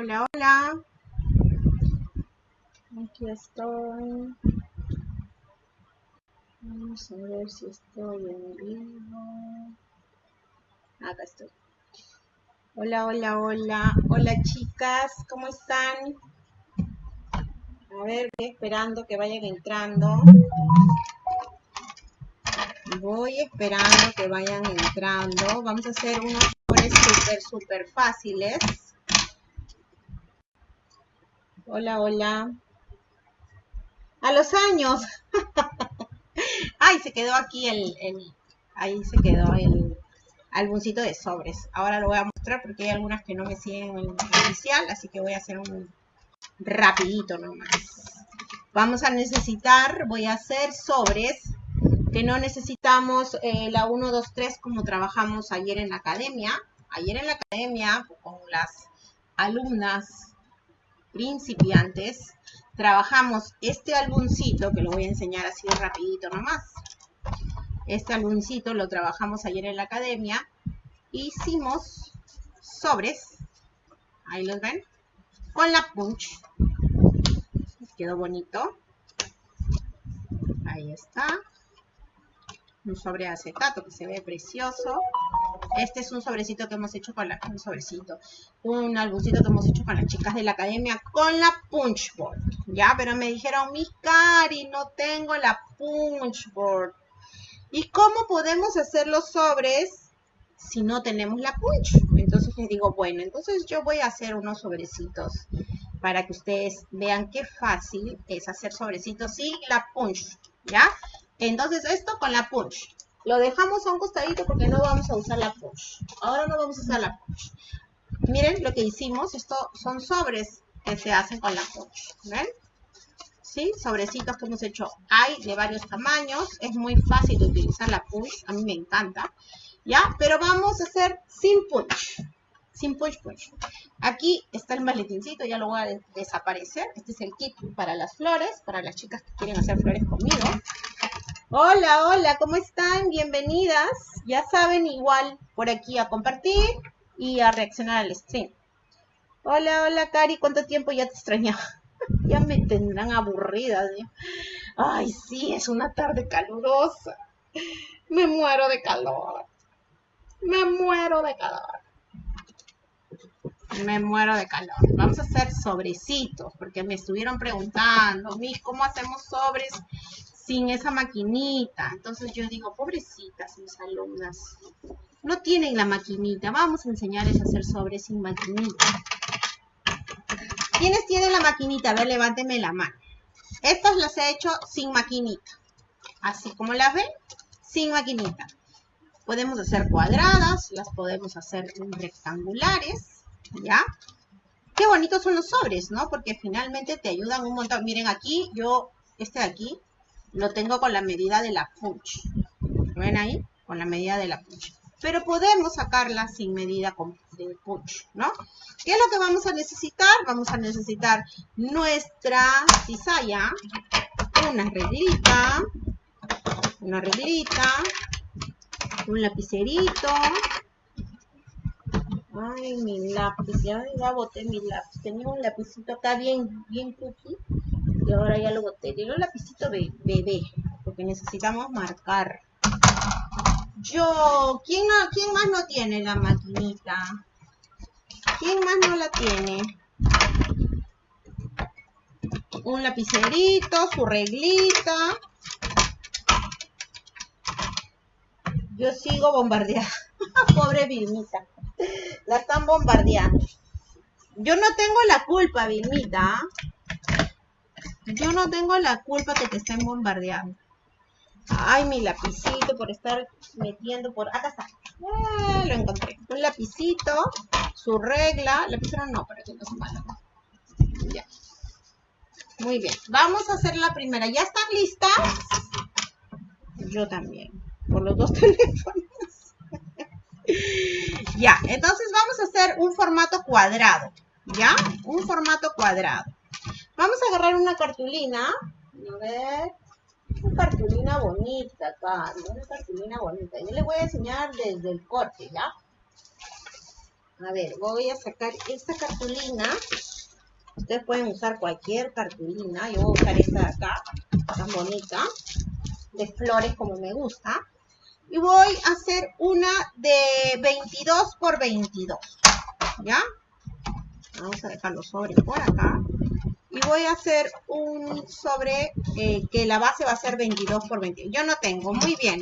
Hola, hola. Aquí estoy. Vamos a ver si estoy en vivo. Acá estoy. Hola, hola, hola. Hola, chicas. ¿Cómo están? A ver, voy esperando que vayan entrando. Voy esperando que vayan entrando. Vamos a hacer unos súper, súper fáciles. Hola, hola. A los años. Ay, se quedó aquí el, ahí se quedó el álbumcito de sobres. Ahora lo voy a mostrar porque hay algunas que no me siguen en el oficial, así que voy a hacer un rapidito nomás. Vamos a necesitar, voy a hacer sobres que no necesitamos eh, la 1, 2, 3 como trabajamos ayer en la academia. Ayer en la academia con las alumnas principiantes, trabajamos este álbumcito, que lo voy a enseñar así rapidito nomás. Este álbumcito lo trabajamos ayer en la academia. Hicimos sobres, ahí los ven, con la punch. Quedó bonito. Ahí está. Un sobre acetato que se ve precioso. Este es un sobrecito que hemos hecho con la... Un sobrecito. Un álbumcito que hemos hecho con las chicas de la academia con la punchboard. Ya, pero me dijeron, mi Cari, no tengo la punchboard. ¿Y cómo podemos hacer los sobres si no tenemos la punch? Entonces les digo, bueno, entonces yo voy a hacer unos sobrecitos para que ustedes vean qué fácil es hacer sobrecitos sin la punch, ¿ya? Entonces esto con la punch. Lo dejamos a un costadito porque no vamos a usar la push. Ahora no vamos a usar la push. Miren lo que hicimos. Esto son sobres que se hacen con la push. ¿Ven? ¿Sí? Sobrecitos que hemos hecho. Hay de varios tamaños. Es muy fácil de utilizar la push. A mí me encanta. ¿Ya? Pero vamos a hacer sin punch. Sin punch punch. Aquí está el maletincito. Ya lo voy a desaparecer. Este es el kit para las flores. Para las chicas que quieren hacer flores conmigo. Hola, hola, ¿cómo están? Bienvenidas. Ya saben, igual por aquí a compartir y a reaccionar al stream. Hola, hola, Cari, ¿cuánto tiempo ya te extrañaba? ya me tendrán aburrida. Ay, sí, es una tarde calurosa. Me muero de calor. Me muero de calor. Me muero de calor. Vamos a hacer sobrecitos, porque me estuvieron preguntando, ¿cómo hacemos sobres sin esa maquinita. Entonces yo digo, pobrecitas mis alumnas, no tienen la maquinita. Vamos a enseñarles a hacer sobres sin maquinita. ¿Quiénes tienen la maquinita? A ver, levánteme la mano. Estas las he hecho sin maquinita. Así como las ven, sin maquinita. Podemos hacer cuadradas, las podemos hacer rectangulares, ¿ya? Qué bonitos son los sobres, ¿no? Porque finalmente te ayudan un montón. Miren aquí, yo, este de aquí, lo tengo con la medida de la punch. ¿Ven ahí? Con la medida de la punch. Pero podemos sacarla sin medida de punch, ¿no? ¿Qué es lo que vamos a necesitar? Vamos a necesitar nuestra cizalla, una reglita, una reglita, un lapicerito. Ay, mi lápiz, ya, ya boté mi lápiz. Tenía un lapicito acá bien, bien cookie y ahora ya lo boté. Tiene un lapicito bebé, porque necesitamos marcar. Yo, ¿quién, ¿quién más no tiene la maquinita? ¿Quién más no la tiene? Un lapicerito, su reglita. Yo sigo bombardeando. Pobre Vilmita. La están bombardeando. Yo no tengo la culpa, Vilmita. Yo no tengo la culpa que te estén bombardeando. Ay, mi lapicito por estar metiendo por... Acá está. Ah, lo encontré. Un lapicito, su regla. Lapicero no, para que no se malo. Ya. Muy bien. Vamos a hacer la primera. ¿Ya están listas? Yo también. Por los dos teléfonos. ya. Entonces vamos a hacer un formato cuadrado. ¿Ya? Un formato cuadrado. Vamos a agarrar una cartulina. A ver. Una cartulina bonita acá. Una cartulina bonita. Yo les voy a enseñar desde el corte, ¿ya? A ver, voy a sacar esta cartulina. Ustedes pueden usar cualquier cartulina. Yo voy a usar esta de acá, tan bonita, de flores como me gusta. Y voy a hacer una de 22 por 22. ¿Ya? Vamos a dejar los sobres por acá. Y voy a hacer un sobre eh, que la base va a ser 22 por 22. Yo no tengo. Muy bien.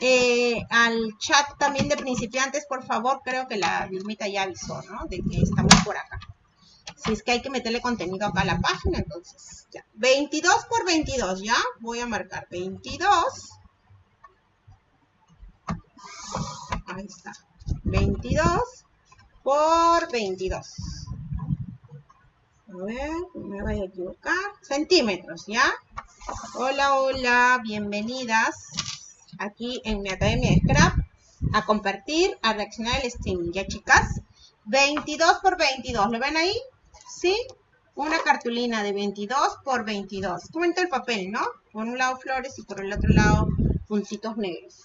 Eh, al chat también de principiantes, por favor, creo que la Vilmita ya avisó, ¿no? De que estamos por acá. Si es que hay que meterle contenido acá a la página, entonces ya. 22 por 22, ¿ya? Voy a marcar 22. Ahí está. 22 por 22. A ver, me vaya a equivocar. Centímetros, ¿ya? Hola, hola, bienvenidas aquí en mi academia de Scrap a compartir, a reaccionar el streaming, ¿ya chicas? 22 por 22, ¿lo ven ahí? ¿Sí? Una cartulina de 22 por 22. Comento el papel, ¿no? Por un lado flores y por el otro lado puntitos negros.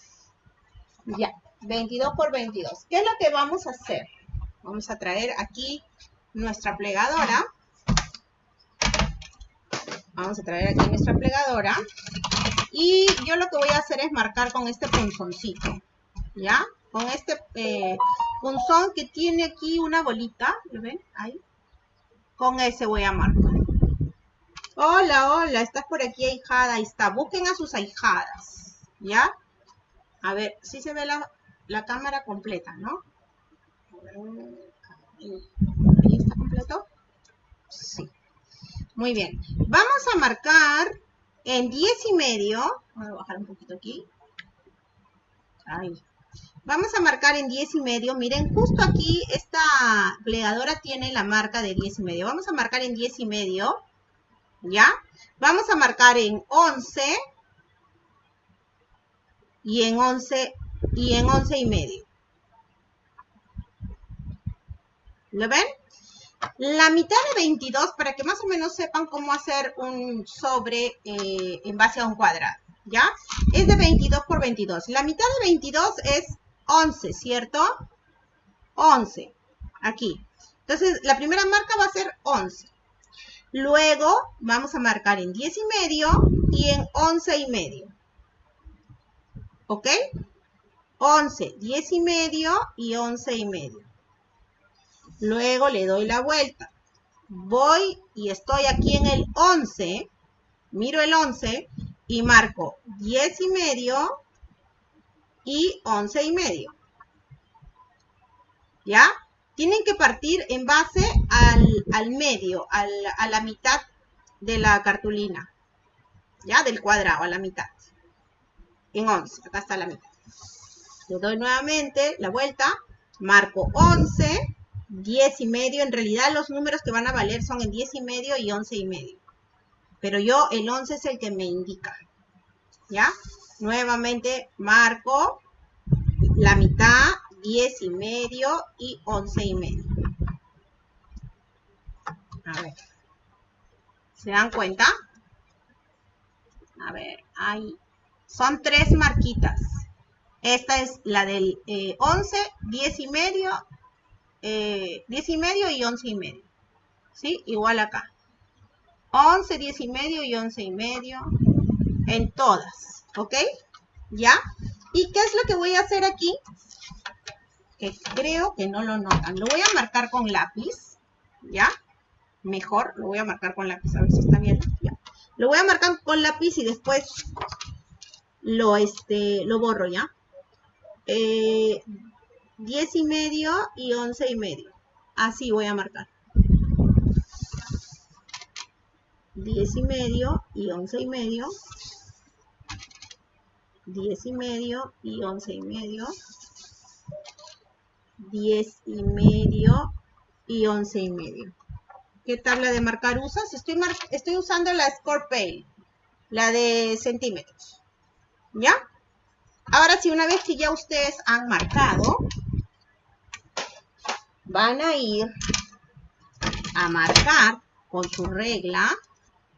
Ya, 22 por 22. ¿Qué es lo que vamos a hacer? Vamos a traer aquí nuestra plegadora. Vamos a traer aquí nuestra plegadora. Y yo lo que voy a hacer es marcar con este punzoncito, ¿ya? Con este eh, punzón que tiene aquí una bolita, ¿lo ven? Ahí. Con ese voy a marcar. Hola, hola, estás por aquí, ahijada. Ahí está. Busquen a sus ahijadas, ¿ya? A ver, si se ve la, cámara completa, ¿no? ¿Ahí está completo? Sí. Muy bien. Vamos a marcar en 10 y medio, voy a bajar un poquito aquí. Vamos a marcar en 10 y medio. Miren, justo aquí esta plegadora tiene la marca de 10 y medio. Vamos a marcar en 10 y medio. ¿Ya? Vamos a marcar en 11. Y en 11 y en 11 y medio. ¿Lo ven? La mitad de 22, para que más o menos sepan cómo hacer un sobre eh, en base a un cuadrado, ¿ya? Es de 22 por 22. La mitad de 22 es 11, ¿cierto? 11, aquí. Entonces, la primera marca va a ser 11. Luego, vamos a marcar en 10 y medio y en 11 y medio. ¿Ok? 11, 10 y medio y 11 y medio. Luego le doy la vuelta. Voy y estoy aquí en el 11. Miro el 11 y marco 10 y medio y 11 y medio. ¿Ya? Tienen que partir en base al, medio, a la mitad de la cartulina. ¿Ya? Del cuadrado, a la mitad. En 11. Acá está la mitad. Le doy nuevamente la vuelta. Marco 11 10 y medio. En realidad los números que van a valer son en 10 y medio y 11 y medio. Pero yo el 11 es el que me indica. ¿Ya? Nuevamente marco la mitad, 10 y medio y 11 y medio. A ver. ¿Se dan cuenta? A ver, hay... Son tres marquitas. Esta es la del 11, eh, 10 y medio 10 eh, y medio y 11 y medio. ¿Sí? Igual acá. 11, 10 y medio y 11 y medio. En todas. ¿Ok? ¿Ya? ¿Y qué es lo que voy a hacer aquí? Que creo que no lo notan. Lo voy a marcar con lápiz. ¿Ya? Mejor. Lo voy a marcar con lápiz. A ver si está bien. Lo voy a marcar con lápiz y después lo, este, lo borro, ¿ya? Eh, 10 y medio y 11 y medio. Así voy a marcar. 10 y medio y 11 y medio. 10 y medio y 11 y medio. 10 y medio y 11 y medio. ¿Qué tabla de marcar usas? Estoy, estoy usando la Score la de centímetros. ¿Ya? Ahora sí, una vez que ya ustedes han marcado, van a ir a marcar con su regla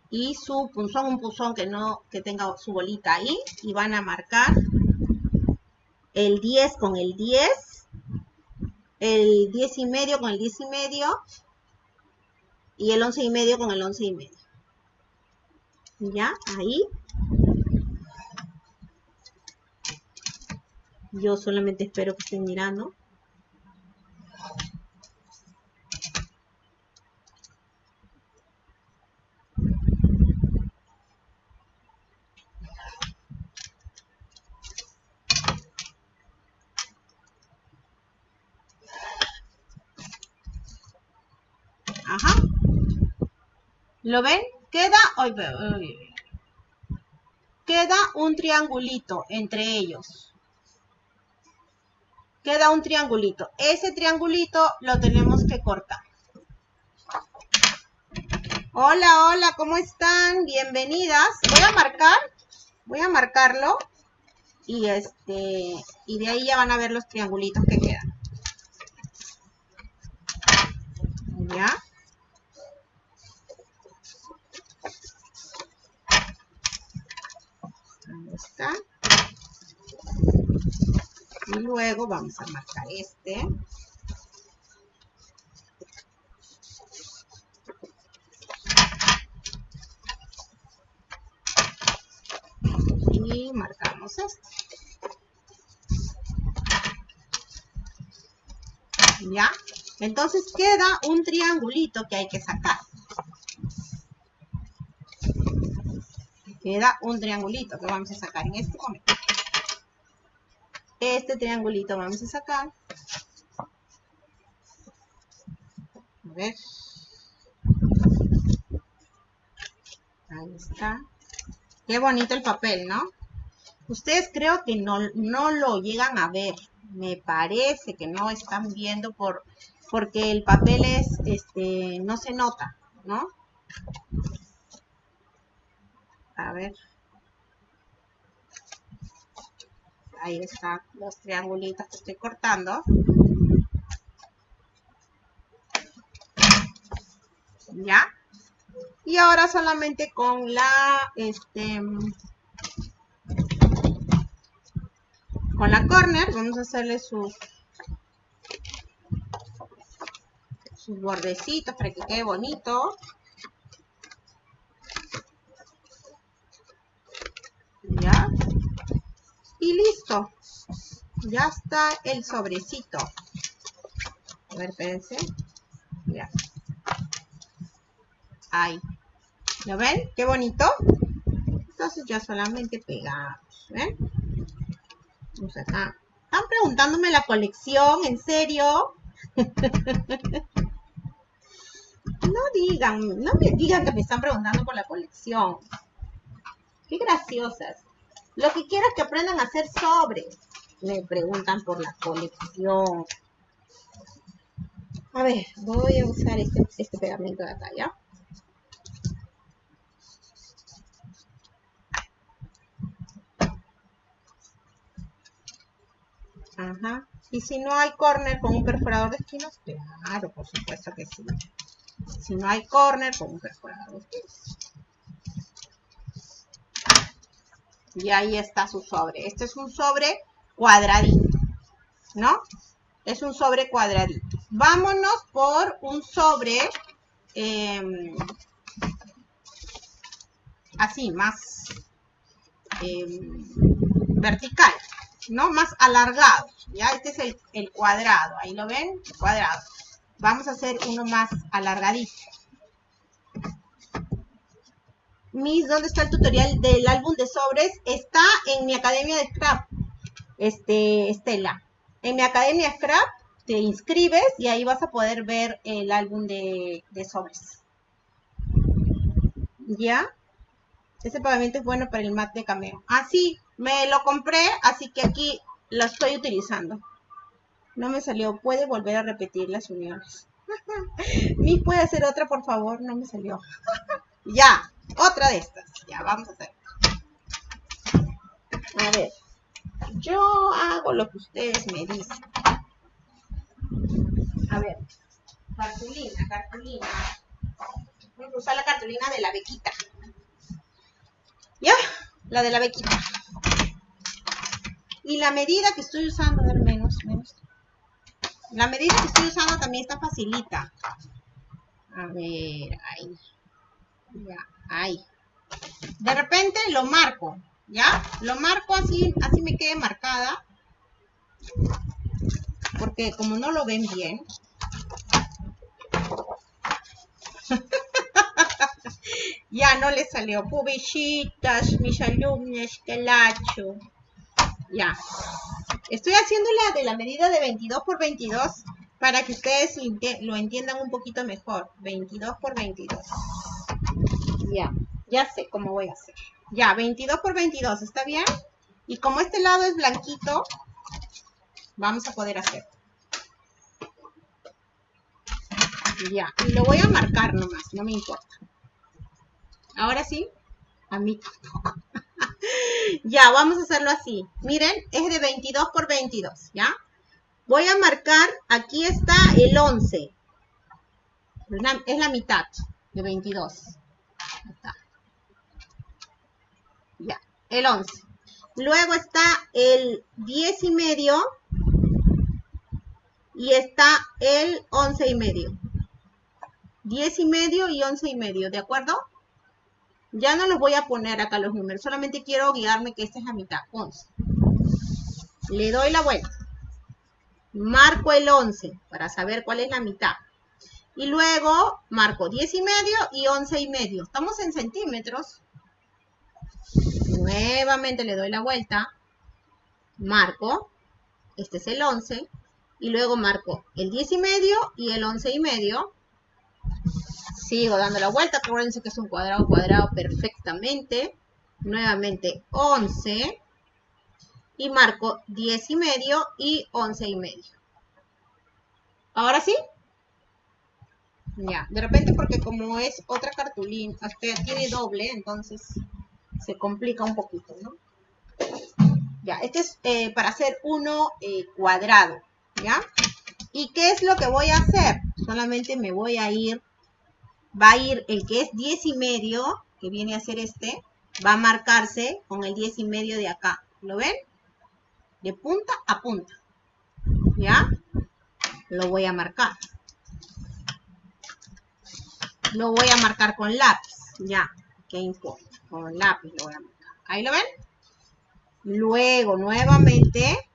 y su punzón, un punzón que no que tenga su bolita ahí y van a marcar el 10 con el 10 el 10 y medio con el 10 y medio y el 11 y medio con el 11 y medio. Ya, ahí. Yo solamente espero que estén mirando. Ajá. ¿Lo ven? Queda, queda un triangulito entre ellos. Queda un triangulito. Ese triangulito lo tenemos que cortar. Hola, hola, ¿cómo están? Bienvenidas. Voy a marcar, voy a marcarlo y este y de ahí ya van a ver los triangulitos que quedan. ¿Ya? Y luego vamos a marcar este. Y marcamos este. ¿Ya? Entonces queda un triangulito que hay que sacar. Queda un triangulito que vamos a sacar en este momento. Este triangulito vamos a sacar. A ver. Ahí está. Qué bonito el papel, ¿no? Ustedes creo que no, no lo llegan a ver. Me parece que no están viendo por, porque el papel es, este, no se nota, ¿no? A ver. Ahí están los triangulitos que estoy cortando. ¿Ya? Y ahora solamente con la, este, con la corner, vamos a hacerle sus, sus bordecitos para que quede bonito. ¿Ya? Y listo. Ya está el sobrecito. A ver, espérense. Ya. Ahí. ¿Lo ven? Qué bonito. Entonces ya solamente pegamos. ¿Ven? Vamos acá. Están preguntándome la colección, ¿en serio? no digan, no me digan que me están preguntando por la colección. Qué graciosas. Lo que quiero es que aprendan a hacer sobres. Me preguntan por la colección. A ver, voy a usar este, este pegamento de acá, ¿ya? Ajá. Y si no hay corner con un perforador de esquinas, claro, por supuesto que sí. Si no hay corner con un perforador de esquinas. Y ahí está su sobre. Este es un sobre cuadradito, ¿no? Es un sobre cuadradito. Vámonos por un sobre em, así, más em, vertical, ¿no? Más alargado. Ya, este es el, el cuadrado. Ahí lo ven, cuadrado. Vamos a hacer uno más alargadito. Miss, ¿dónde está el tutorial del álbum de sobres? Está en mi academia de Scrap, este, Estela. En mi academia Scrap te inscribes y ahí vas a poder ver el álbum de, sobres. ¿Ya? Ese pavimento es bueno para el mat de cameo. Ah, sí, me lo compré, así que aquí lo estoy utilizando. No me salió. ¿Puede volver a repetir las uniones? Miss, ¿puede hacer otra, por favor? No me salió. ya. Otra de estas. Ya, vamos a hacer. A ver. Yo hago lo que ustedes me dicen. A ver. Cartulina, cartulina. Voy a usar la cartulina de la bequita. ¿Ya? La de la bequita. Y la medida que estoy usando, a ver, menos, menos. La medida que estoy usando también está facilita. A ver, ahí. Ya, ahí. De repente lo marco, ¿ya? Lo marco así, así me quede marcada. Porque como no lo ven bien. ya no le salió. Pubichitas, mis alumnos, que lacho. Ya. Estoy haciéndola de la medida de 22 por 22 para que ustedes lo entiendan un poquito mejor. 22 por 22. Ya, ya sé cómo voy a hacer. Ya, 22 por 22, ¿está bien? Y como este lado es blanquito, vamos a poder hacer. Ya, y lo voy a marcar nomás, no me importa. Ahora sí, a mí tampoco. ya, vamos a hacerlo así. Miren, es de 22 por 22, ¿ya? Voy a marcar, aquí está el 11. Es la mitad de 22. Está. Ya, el 11. Luego está el 10 y medio. Y está el 11 y medio. 10 y medio y 11 y medio, ¿de acuerdo? Ya no los voy a poner acá los números, solamente quiero guiarme que esta es la mitad, 11. Le doy la vuelta. Marco el 11 para saber cuál es la mitad. Y luego marco 10 y medio y 11 y medio. Estamos en centímetros. Nuevamente le doy la vuelta. Marco. Este es el 11. Y luego marco el 10 y medio y el 11 y medio. Sigo dando la vuelta. Acuérdense que es un cuadrado cuadrado perfectamente. Nuevamente 11. Y marco 10 y medio y 11 y medio. ¿Ahora sí? Ya, de repente porque como es otra cartulina, hasta tiene doble, entonces se complica un poquito, ¿no? Ya, este es eh, para hacer uno eh, cuadrado, ¿ya? ¿Y qué es lo que voy a hacer? Solamente me voy a ir va a ir el que es 10 y medio, que viene a ser este, va a marcarse con el 10 y medio de acá. ¿Lo ven? De punta a punta. ¿Ya? Lo voy a marcar. Lo voy a marcar con lápiz. Ya, ¿qué importa? Con lápiz lo voy a marcar. ¿Ahí lo ven? Luego, nuevamente,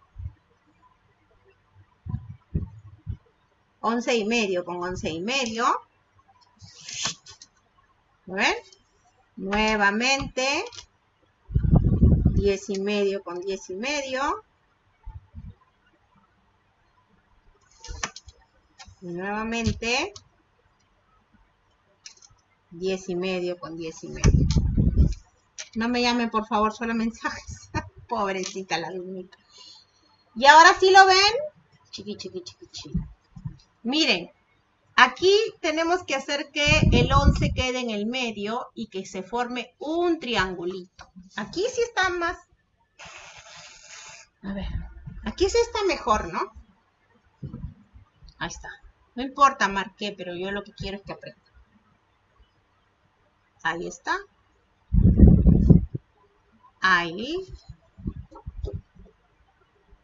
11 y medio con 11 y medio ven? Nuevamente, 10 y medio con 10 y medio. nuevamente, 10 y medio con 10 y medio. No me llamen, por favor, solo mensajes. Pobrecita la lunita. Y ahora sí lo ven. Chiqui, chiqui, chiqui, chiqui. Miren, Aquí tenemos que hacer que el 11 quede en el medio y que se forme un triangulito. Aquí sí está más... A ver, aquí sí está mejor, ¿no? Ahí está. No importa marqué, pero yo lo que quiero es que aprenda. Ahí está. Ahí.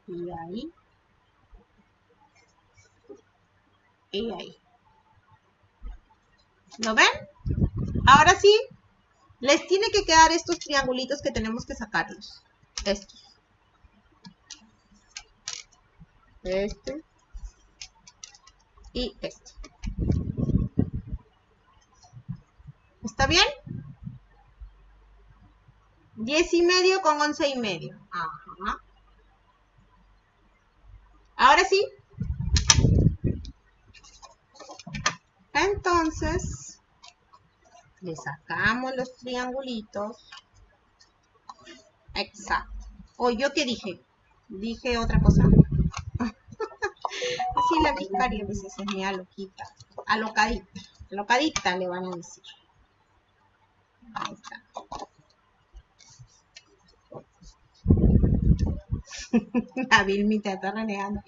Y ahí. Y ahí. ¿Lo ven? Ahora sí, les tiene que quedar estos triangulitos que tenemos que sacarlos. Estos. Este. Y este. ¿Está bien? 10 y medio con 11 y medio. Ajá. Ahora sí. Entonces, le sacamos los triangulitos. Exacto. ¿O yo qué dije? Dije otra cosa. Así la vicaria a es mi aloquita. Alocadita. Alocadita le van a decir. Ahí está. La Vilmita está renegando.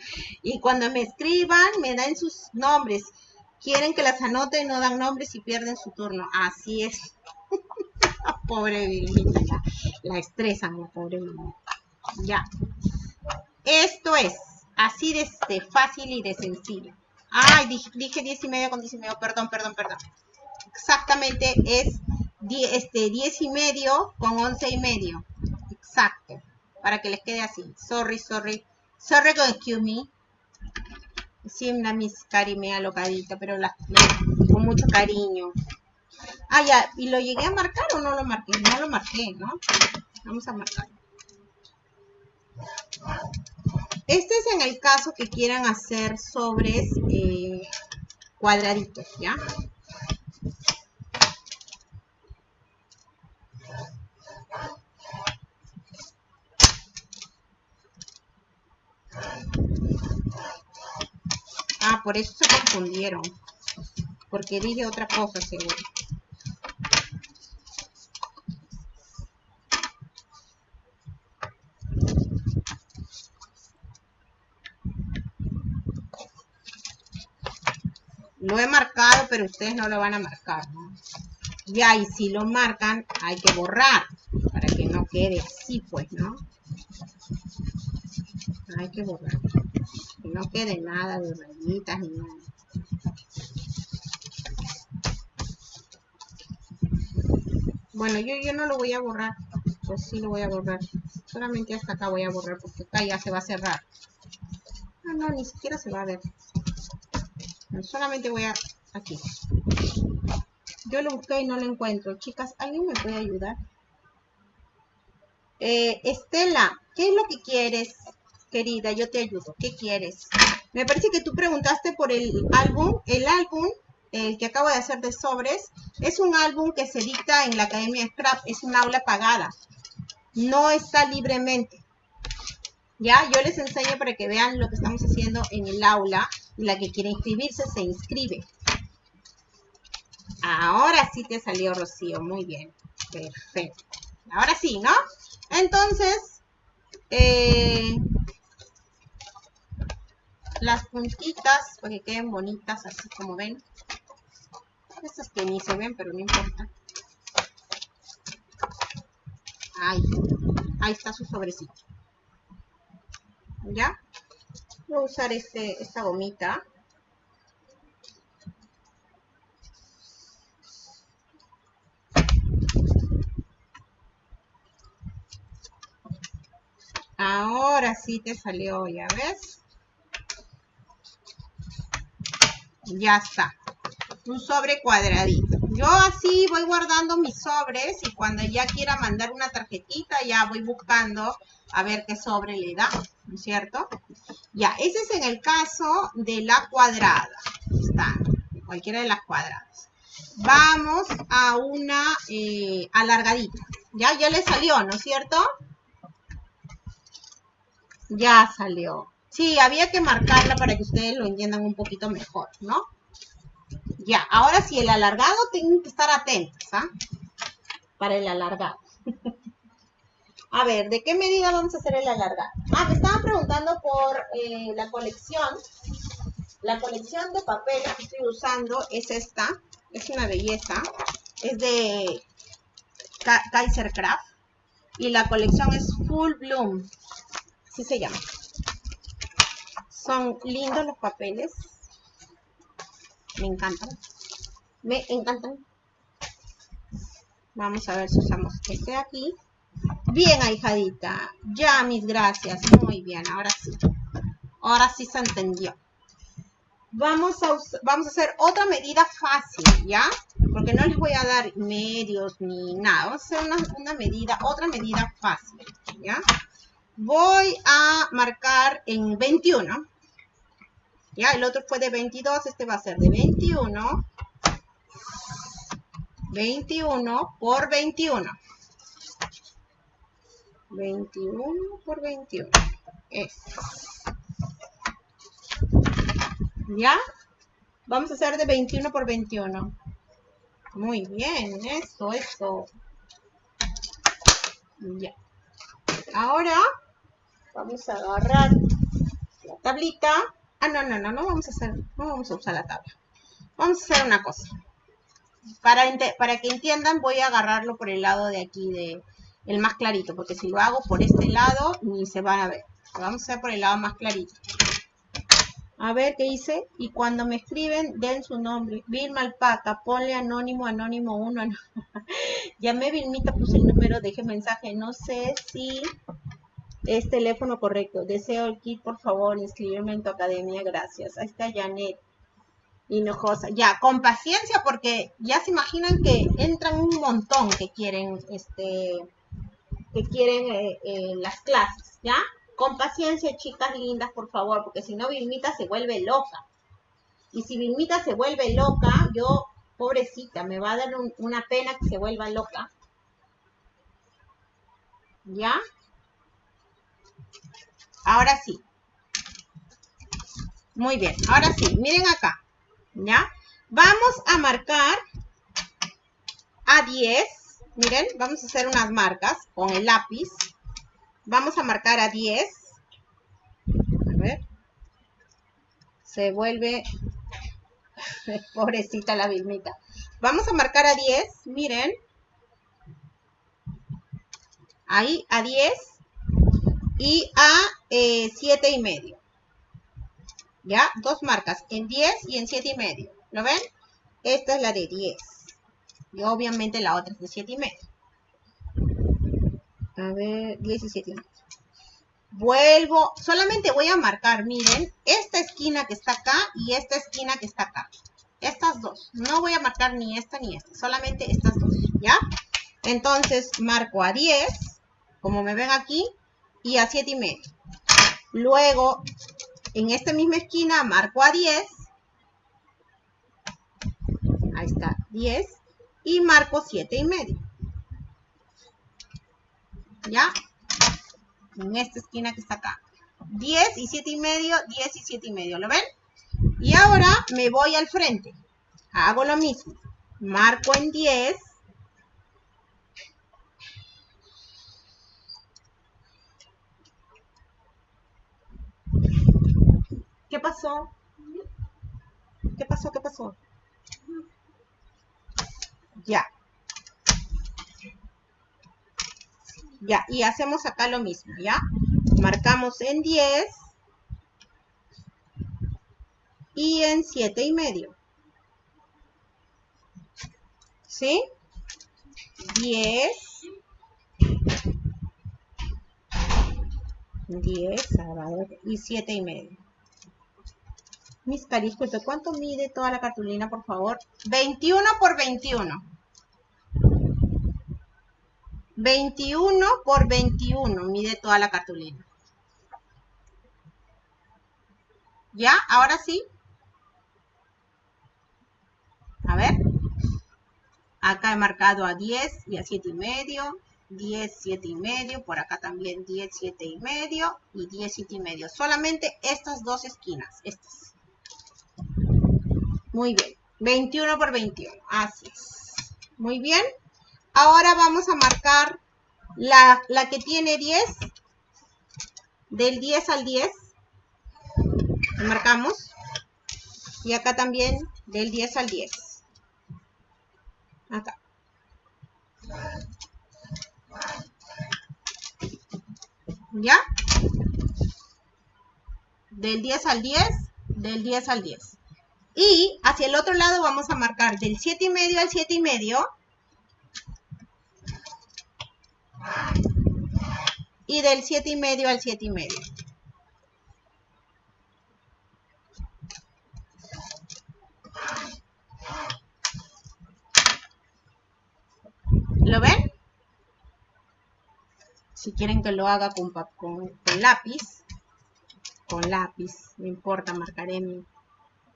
Y cuando me escriban, me dan sus nombres quieren que las anoten, no dan nombres y pierden su turno. Así es. pobre Vilmita, la, estresan la pobre Vilmita. Ya. Esto es. Así de, de fácil y de sencillo. Ay, dije, dije 10 y medio con 10 y medio, perdón, perdón, perdón. Exactamente es 10, este, 10 y medio con 11 y medio. Exacto. Para que les quede así. Sorry, sorry. Sorry con excuse me. Una mis cari me pero la, con mucho cariño. Ah, ya. ¿Y lo llegué a marcar o no lo marqué? No lo marqué, ¿no? Vamos a marcar. Este es en el caso que quieran hacer sobres eh, cuadraditos, ¿ya? Ah, por eso se confundieron. Porque dije otra cosa, seguro. Lo he marcado, pero ustedes no lo van a marcar, ¿no? Ya, y si lo marcan, hay que borrar para que no quede así, pues, ¿no? Hay que borrar. Que no quede nada de rayitas ni nada. Bueno, yo, yo no lo voy a borrar. Pues sí lo voy a borrar. Solamente hasta acá voy a borrar porque acá ya se va a cerrar. Ah, no, ni siquiera se va a ver solamente voy a aquí yo lo busqué y no lo encuentro chicas alguien me puede ayudar eh, Estela qué es lo que quieres querida yo te ayudo qué quieres me parece que tú preguntaste por el álbum el álbum el que acabo de hacer de sobres es un álbum que se dicta en la Academia Scrap es un aula pagada no está libremente ya yo les enseño para que vean lo que estamos haciendo en el aula la que quiere inscribirse se inscribe. Ahora sí te salió, Rocío. Muy bien. Perfecto. Ahora sí, ¿no? Entonces, eh, las puntitas, para que queden bonitas, así como ven. Estas que ni se ven, pero no importa. Ahí. Ahí está su sobrecito. ¿Ya? Voy a usar este, esta gomita. Ahora sí te salió, ¿ya ves? Ya está. Un sobre cuadradito. Yo así voy guardando mis sobres y cuando ya quiera mandar una tarjetita ya voy buscando a ver qué sobre le da, ¿no es cierto? Ya, ese es en el caso de la cuadrada. Está, cualquiera de las cuadradas. Vamos a una eh, alargadita. Ya, ya le salió, ¿no es cierto? Ya salió. Sí, había que marcarla para que ustedes lo entiendan un poquito mejor, ¿no? Ya, ahora sí, el alargado tienen que estar atentos, ¿ah? Para el alargado. A ver, ¿de qué medida vamos a hacer el alargado? Ah, me estaban preguntando por eh, la colección. La colección de papel que estoy usando es esta. Es una belleza. Es de Kaiser Craft. Y la colección es Full Bloom. Así se llama. Son lindos los papeles. Me encantan. Me encantan. Vamos a ver si usamos este aquí. Bien, ahijadita. Ya, mis gracias. Muy bien, ahora sí. Ahora sí se entendió. Vamos a, vamos a hacer otra medida fácil, ¿ya? Porque no les voy a dar medios ni nada. Vamos a hacer una medida, otra medida fácil, ¿ya? Voy a marcar en 21. Ya, el otro fue de 22, este va a ser de 21. 21 por 21. 21 por 21. ¿Ya? Vamos a hacer de 21 por 21. Muy bien, eso, eso. Ya. Ahora vamos a agarrar la tablita. Ah, no, no, no, no vamos a hacer, no vamos a usar la tabla. Vamos a hacer una cosa. Para, para que entiendan, voy a agarrarlo por el lado de aquí de, el más clarito, porque si lo hago por este lado, ni se van a ver. Vamos a hacer por el lado más clarito. A ver qué dice. Y cuando me escriben, den su nombre. Vilma Alpaca, ponle anónimo, anónimo 1. Llamé Vilmita, puse el número, dejé mensaje. No sé si es teléfono correcto. Deseo el kit, por favor, inscribirme en tu academia. Gracias. Ahí está Janet. Hinojosa. Ya, con paciencia, porque ya se imaginan que entran un montón que quieren, este, que quieren eh, eh, las clases, ¿ya? Con paciencia, chicas lindas, por favor, porque si no, Vilmita se vuelve loca. Y si Vilmita se vuelve loca, yo, pobrecita, me va a dar una pena que se vuelva loca. ¿Ya? Ahora sí. Muy bien, ahora sí, miren acá. ¿Ya? Vamos a marcar a 10. Miren, vamos a hacer unas marcas con el lápiz. Vamos a marcar a 10. A ver. Se vuelve... Pobrecita la vilmita. Vamos a marcar a 10. Miren. Ahí a 10. Y a eh, 7 y medio. ¿Ya? Dos marcas, en 10 y en 7 y medio. ¿Lo ven? Esta es la de 10. Y obviamente la otra es de 7 y medio. A ver, 17 Vuelvo, solamente voy a marcar, miren, esta esquina que está acá y esta esquina que está acá. Estas dos. No voy a marcar ni esta ni esta, solamente estas dos, ¿ya? Entonces, marco a 10, como me ven aquí, y a 7 y medio. Luego, en esta misma esquina, marco a 10. Ahí está, 10. Y marco 7 y medio. ¿ya? En esta esquina que está acá. 10 y 7 y medio, 10 y 7 y medio, ¿lo ven? Y ahora me voy al frente. Hago lo mismo. Marco en 10. ¿Qué pasó? ¿Qué pasó? ¿Qué pasó? Ya. Ya, y hacemos acá lo mismo, ¿ya? Marcamos en 10 y en 7 y medio. ¿Sí? 10 10 y 7 y medio. Mis cariscos, ¿cuánto mide toda la cartulina, por favor? 21 por 21. 21 por 21 mide toda la cartulina. ¿Ya? Ahora sí. A ver. Acá he marcado a 10 y a 7 y medio. 10, 7 y medio. Por acá también 10, 7 y medio. Y 10, 7 y medio. Solamente estas dos esquinas. Estas. Muy bien. 21 por 21. Así es. Muy bien. Ahora vamos a marcar la, que tiene 10. Del 10 al 10. Marcamos. Y acá también del 10 al 10. Acá. ¿Ya? Del 10 al 10, del 10 al 10. Y hacia el otro lado vamos a marcar del 7 y medio al 7 y medio y del 7 y medio al 7 y medio. ¿Lo ven? Si quieren que lo haga con, con, lápiz, con lápiz, no importa, marcaré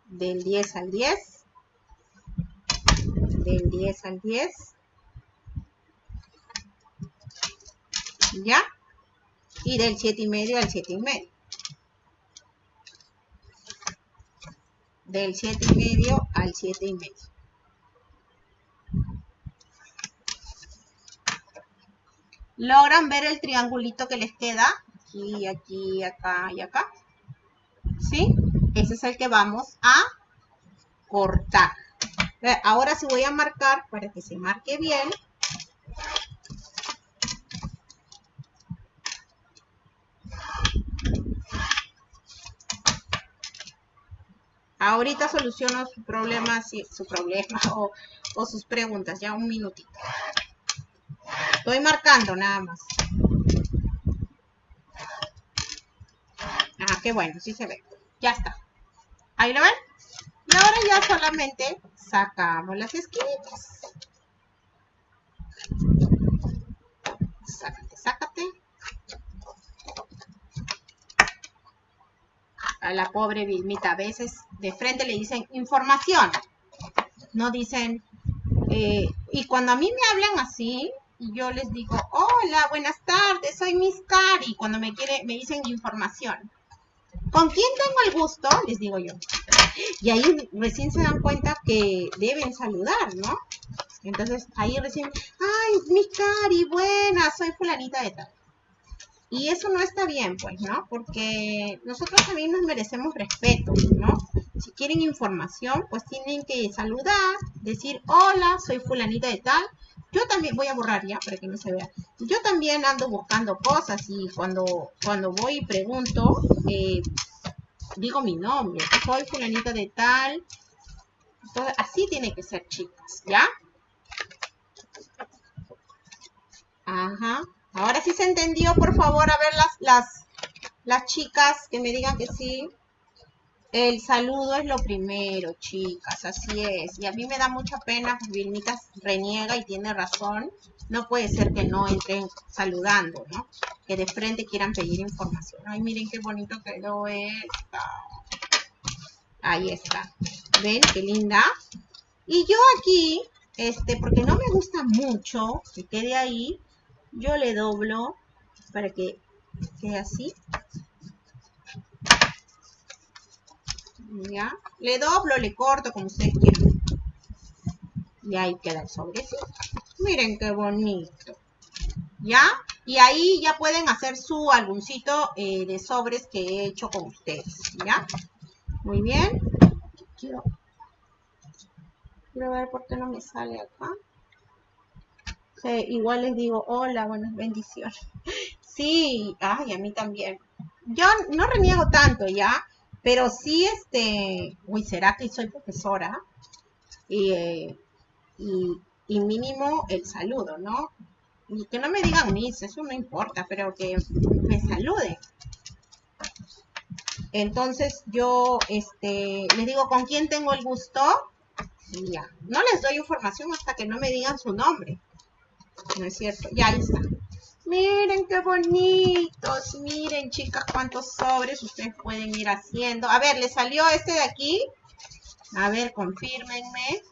del 10 al 10, del 10 al 10, ¿ya? Y del 7 y medio al 7 y medio. Del 7 y medio al 7 y medio. ¿Logran ver el triangulito que les queda? Aquí, aquí, acá y acá. Ese es el que vamos a cortar. Ahora sí voy a marcar para que se marque bien. Ahorita soluciono su problema, su problema o, sus preguntas. Ya un minutito. Estoy marcando nada más. Ah, qué bueno, sí se ve. Ya está. Ahí lo ven. Y ahora ya solamente sacamos las esquinitas. Sácate, sácate. A la pobre Vilmita a veces de frente le dicen información. No dicen... Eh, y cuando a mí me hablan así, yo les digo, hola, buenas tardes, soy Miss Cari. Cuando me, quiere, me dicen información. ¿Con quién tengo el gusto? Les digo yo. Y ahí recién se dan cuenta que deben saludar, ¿no? Entonces ahí recién, ay, mi cari, buena, soy fulanita de tal. Y eso no está bien, pues, ¿no? Porque nosotros también nos merecemos respeto, ¿no? Si quieren información, pues tienen que saludar, decir, hola, soy fulanita de tal. Yo también, voy a borrar ya para que no se vea. Yo también ando buscando cosas y cuando, cuando voy y pregunto, eh, digo mi nombre, soy fulanita de tal. Entonces, así tiene que ser, chicas, ¿ya? Ajá. Ahora sí se entendió, por favor, a ver las, las, las chicas que me digan que sí. El saludo es lo primero, chicas, así es. Y a mí me da mucha pena, pues Vilmita reniega y tiene razón. No puede ser que no entren saludando, ¿no? Que de frente quieran pedir información. Ay, miren qué bonito quedó esta. Ahí está. ¿Ven? Qué linda. Y yo aquí, este, porque no me gusta mucho que quede ahí, yo le doblo para que quede así. ¿Ya? Le doblo, le corto como ustedes quieran. Y ahí queda el sobrecito. Miren qué bonito. ¿Ya? Y ahí ya pueden hacer su álbumcito eh, de sobres que he hecho con ustedes. ¿Ya? Muy bien. Quiero, quiero ver por qué no me sale acá. igual les digo, hola, buenas bendiciones. Sí, ay, a mí también. Yo no reniego tanto, ¿ya? Pero sí, este, uy, ¿será que soy profesora? Y, mínimo el saludo, ¿no? Y que no me digan mis, eso no importa, pero que me saluden. Entonces yo, este, les digo con quién tengo el gusto y ya. No les doy información hasta que no me digan su nombre. ¿No es cierto? Ya ahí está. Miren qué bonitos. Miren, chicas, cuántos sobres ustedes pueden ir haciendo. A ver, ¿le salió este de aquí? A ver, confírmenme.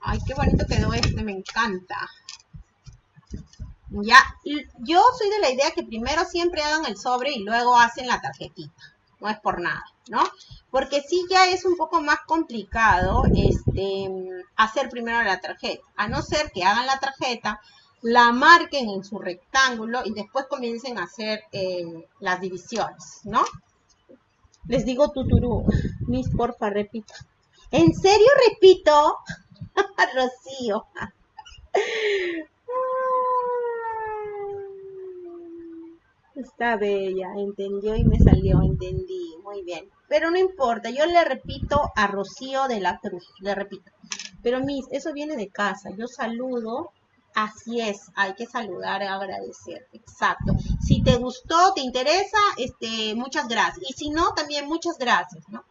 Ay, qué bonito quedó este, me encanta. Ya, yo soy de la idea que primero siempre hagan el sobre y luego hacen la tarjetita. No es por nada, ¿no? Porque sí ya es un poco más complicado este, hacer primero la tarjeta. A no ser que hagan la tarjeta, la marquen en su rectángulo y después comiencen a hacer eh, las divisiones, ¿no? Les digo tuturú, mis porfa, repito. ¿En serio repito? Rocío. Está bella, entendió y me salió, entendí, muy bien. Pero no importa, yo le repito a Rocío de la Cruz, le repito. Pero mis, eso viene de casa, yo saludo Así es, hay que saludar, agradecer, exacto. Si te gustó, te interesa, este, muchas gracias. Y si no, también muchas gracias, ¿no?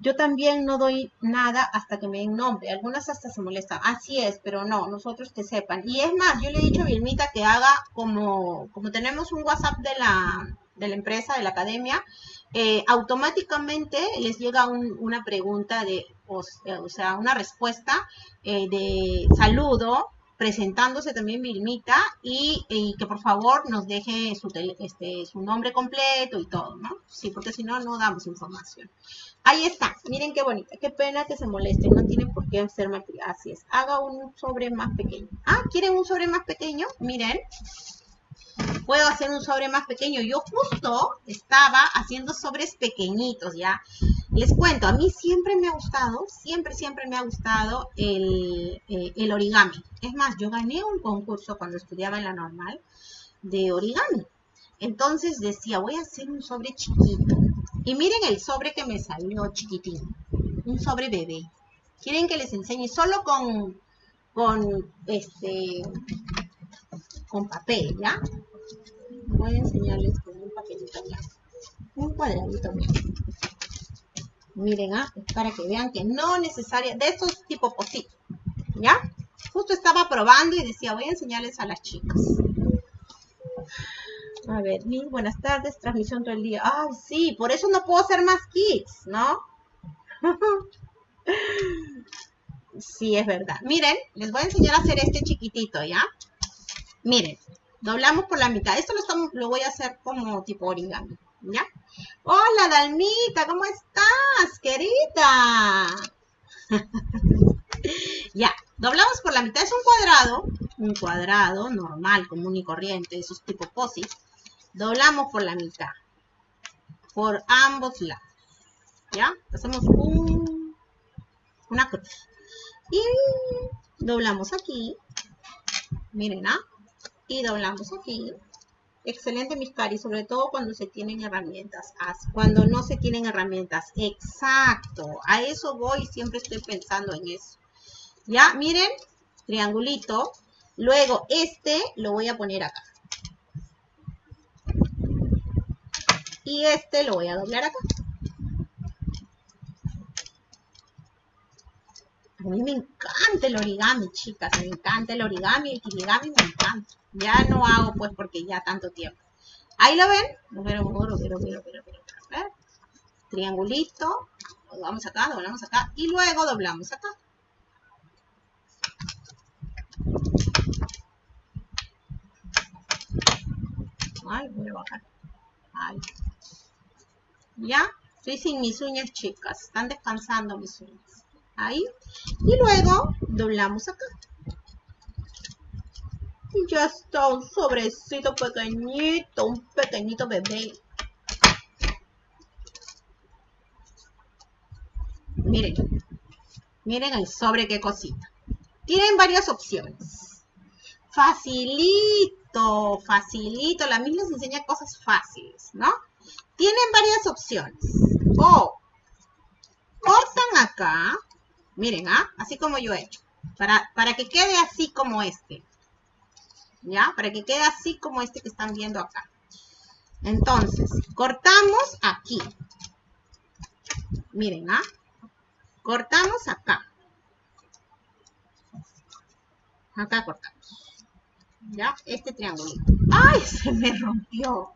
Yo también no doy nada hasta que me den nombre. Algunas hasta se molestan. Así es, pero no, nosotros que sepan. Y es más, yo le he dicho a Vilmita que haga como, como tenemos un WhatsApp de la, de la empresa, de la academia, eh, automáticamente les llega una pregunta de, o, sea, una respuesta eh, de saludo presentándose también Vilmita y, que por favor nos deje su, este, su nombre completo y todo, ¿no? Sí, porque si no, no damos información. Ahí está, miren qué bonita, qué pena que se moleste, no tiene por qué ser más, así es, haga un sobre más pequeño. Ah, ¿quieren un sobre más pequeño? Miren, puedo hacer un sobre más pequeño. Yo justo estaba haciendo sobres pequeñitos, ¿ya? Les cuento, a mí siempre me ha gustado, siempre, siempre me ha gustado el, eh, el origami. Es más, yo gané un concurso cuando estudiaba en la normal de origami. Entonces decía, voy a hacer un sobre chiquito. Y miren el sobre que me salió chiquitín. Un sobre bebé. Quieren que les enseñe solo con, con este, con papel, ¿ya? Voy a enseñarles con un papelito blanco. Un cuadradito. Miren, ¿ah? para que vean que no necesaria, de estos tipo positos, ¿ya? Justo estaba probando y decía, voy a enseñarles a las chicas. A ver, mil buenas tardes, transmisión todo el día. Ay, sí, por eso no puedo hacer más kits, ¿no? sí, es verdad. Miren, les voy a enseñar a hacer este chiquitito, ¿ya? Miren, doblamos por la mitad. Esto lo, estamos, lo voy a hacer como tipo origami, ¿ya? Hola, Dalmita, ¿cómo estás, querida? ya, doblamos por la mitad. Es un cuadrado, un cuadrado normal, común y corriente, esos tipo posis. Doblamos por la mitad, por ambos lados, ¿ya? Hacemos un, una cruz. Y doblamos aquí, miren, ¿ah? Y doblamos aquí Excelente, mis caris, sobre todo cuando se tienen herramientas. Cuando no se tienen herramientas. Exacto. A eso voy, siempre estoy pensando en eso. Ya, miren, triangulito. Luego, este lo voy a poner acá. Y este lo voy a doblar acá. A mí me encanta el origami, chicas. Me encanta el origami, el kirigami me encanta. Ya no hago, pues, porque ya tanto tiempo. Ahí lo ven. Pero, pero, pero, pero, Triangulito. Doblamos acá, doblamos acá. Y luego doblamos acá. Ay, voy a. ¿Ya? Estoy sin mis uñas, chicas. Están descansando mis uñas ahí. Y luego doblamos acá. Y ya está un sobrecito pequeñito, un pequeñito bebé. Miren, miren el sobre qué cosita. Tienen varias opciones. Facilito, facilito. La misma les enseña cosas fáciles, ¿no? Tienen varias opciones. O cortan acá Miren, ¿ah? Así como yo he hecho. Para, que quede así como este. ¿Ya? Para que quede así como este que están viendo acá. Entonces, cortamos aquí. Miren, ¿ah? Cortamos acá. Acá cortamos. ¿Ya? Este triángulo. ¡Ay! Se me rompió.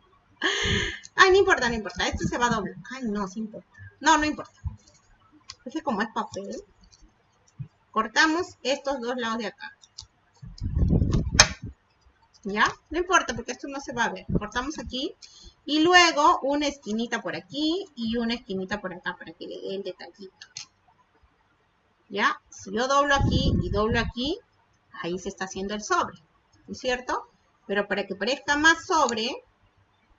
Ay, no importa, no importa. Esto se va a doblar. Ay, no, sí importa. No, no importa. Ese como es papel. Cortamos estos dos lados de acá. ¿Ya? No importa porque esto no se va a ver. Cortamos aquí. Y luego una esquinita por aquí y una esquinita por acá para que le dé el detallito. ¿Ya? Si yo doblo aquí y doblo aquí, ahí se está haciendo el sobre. ¿No es cierto? Pero para que parezca más sobre,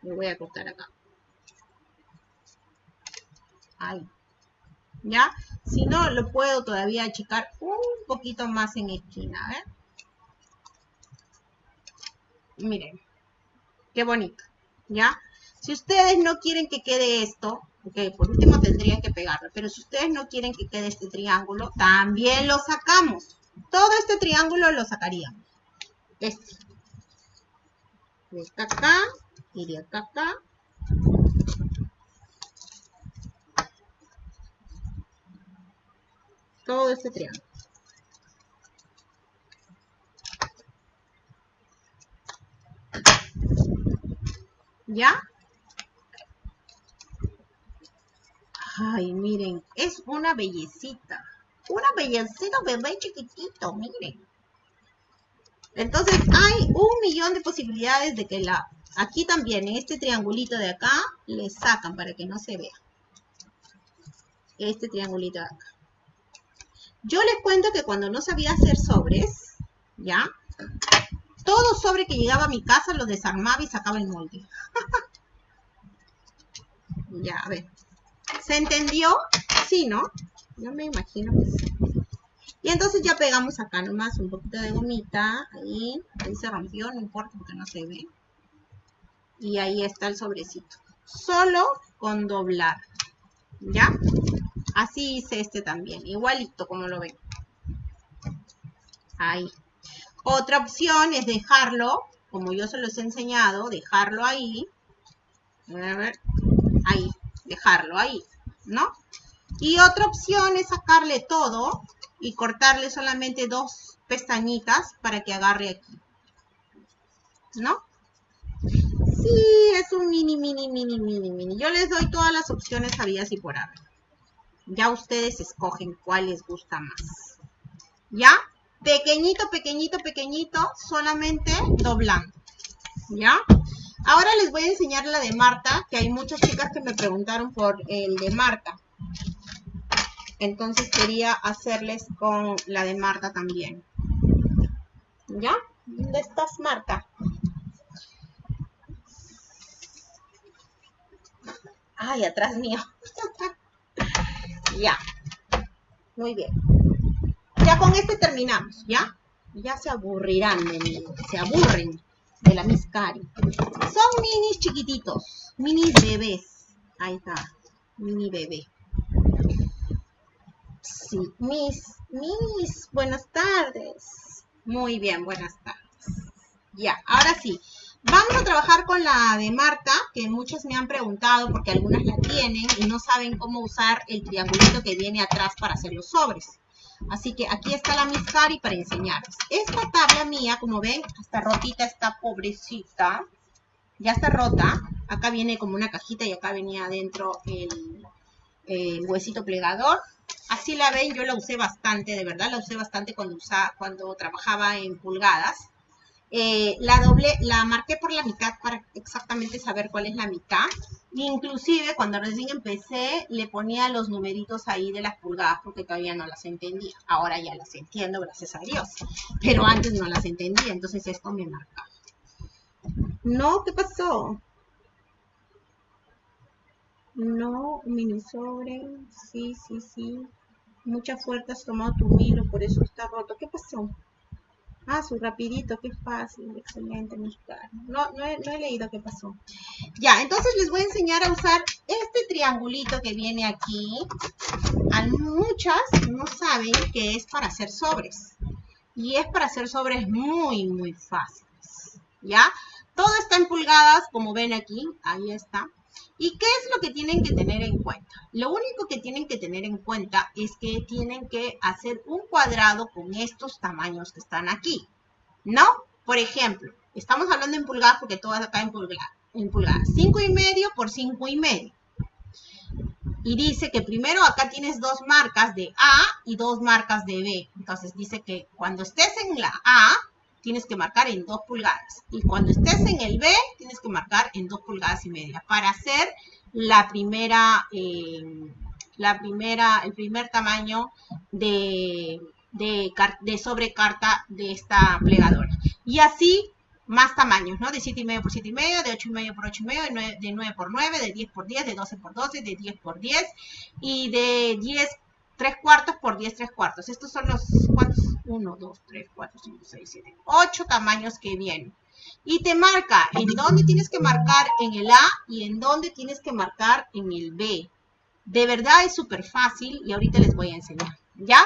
le voy a cortar acá. Ahí. ¿Ya? Si no, lo puedo todavía achicar un poquito más en esquina, ¿eh? Miren, qué bonito, ¿ya? Si ustedes no quieren que quede esto, ok, por último tendrían que pegarlo, pero si ustedes no quieren que quede este triángulo, también lo sacamos. Todo este triángulo lo sacaríamos. Este. De acá de acá acá todo este triángulo. ¿Ya? Ay, miren, es una bellecita. Una bellecita bebé chiquitito, miren. Entonces hay un millón de posibilidades de que la... Aquí también, este triangulito de acá, le sacan para que no se vea. Este triangulito de acá. Yo les cuento que cuando no sabía hacer sobres, ¿ya? Todo sobre que llegaba a mi casa lo desarmaba y sacaba el molde. ya, a ver. ¿Se entendió? Sí, ¿no? Yo me imagino que sí. Y entonces ya pegamos acá nomás un poquito de gomita. Ahí, ahí se rompió, no importa porque no se ve. Y ahí está el sobrecito. solo con doblar. ¿Ya? Así hice este también, igualito como lo ven. Ahí. Otra opción es dejarlo, como yo se los he enseñado, dejarlo ahí. A ver, ahí, dejarlo ahí, ¿no? Y otra opción es sacarle todo y cortarle solamente dos pestañitas para que agarre aquí. ¿No? Sí, es un mini, mini, mini, mini, mini. Yo les doy todas las opciones habidas y por haber. Ya ustedes escogen cuál les gusta más. ¿Ya? Pequeñito, pequeñito, pequeñito, solamente doblando. ¿Ya? Ahora les voy a enseñar la de Marta, que hay muchas chicas que me preguntaron por el de Marta. Entonces quería hacerles con la de Marta también. ¿Ya? ¿Dónde estás, Marta? Ay, atrás mío. ya. Muy bien. Ya con este terminamos, ¿ya? Ya se aburrirán de se aburren de la Miss Cari. Son minis chiquititos, minis bebés. Ahí está, mini bebé. Sí, mis, mis, buenas tardes. Muy bien, buenas tardes. Ya, ahora sí. Vamos a trabajar con la de Marta, que muchos me han preguntado porque algunas la tienen y no saben cómo usar el triangulito que viene atrás para hacer los sobres. Así que aquí está la Miss Cari para enseñarles. Esta tabla mía, como ven, está rotita, está pobrecita. Ya está rota. Acá viene como una cajita y acá venía adentro el, el huesito plegador. Así la ven, yo la usé bastante, de verdad, la usé bastante cuando, usaba, cuando trabajaba en pulgadas. Eh, la doble, la marqué por la mitad para exactamente saber cuál es la mitad. Inclusive cuando recién empecé le ponía los numeritos ahí de las pulgadas porque todavía no las entendía. Ahora ya las entiendo, gracias a Dios. Pero antes no las entendía, entonces esto me marca. No, ¿qué pasó? No, mini sobre. Sí, sí, sí. Mucha fuerza has tomado tu milo, por eso está roto. ¿Qué pasó? Ah, su rapidito, qué fácil, excelente. No, no he, no he leído qué pasó. Ya, entonces les voy a enseñar a usar este triangulito que viene aquí. A muchas no saben que es para hacer sobres. Y es para hacer sobres muy, muy fáciles. ¿Ya? Todo está en pulgadas, como ven aquí. Ahí está. ¿Y qué es lo que tienen que tener en cuenta? Lo único que tienen que tener en cuenta es que tienen que hacer un cuadrado con estos tamaños que están aquí, ¿no? Por ejemplo, estamos hablando en pulgadas porque todo acá en pulgadas. En pulgadas. 5 y medio por 5 y medio. Y dice que primero acá tienes dos marcas de A y dos marcas de B. Entonces dice que cuando estés en la A, tienes que marcar en 2 pulgadas. Y cuando estés en el B, tienes que marcar en 2 pulgadas y media para hacer la primera, eh, la primera, el primer tamaño de, de, de sobrecarta de esta plegadora. Y así más tamaños, ¿no? De 7,5 por 7,5, de 8,5 por 8,5, de 9 por 9, de 10 por 10, de 12 por 12, de 10 por 10 y de 10 3 cuartos por 10 3 cuartos. Estos son los, ¿cuántos? 1, 2, 3, 4, 5, 6, 7, 8 tamaños que vienen. Y te marca en dónde tienes que marcar en el A y en dónde tienes que marcar en el B. De verdad es súper fácil y ahorita les voy a enseñar. ¿Ya?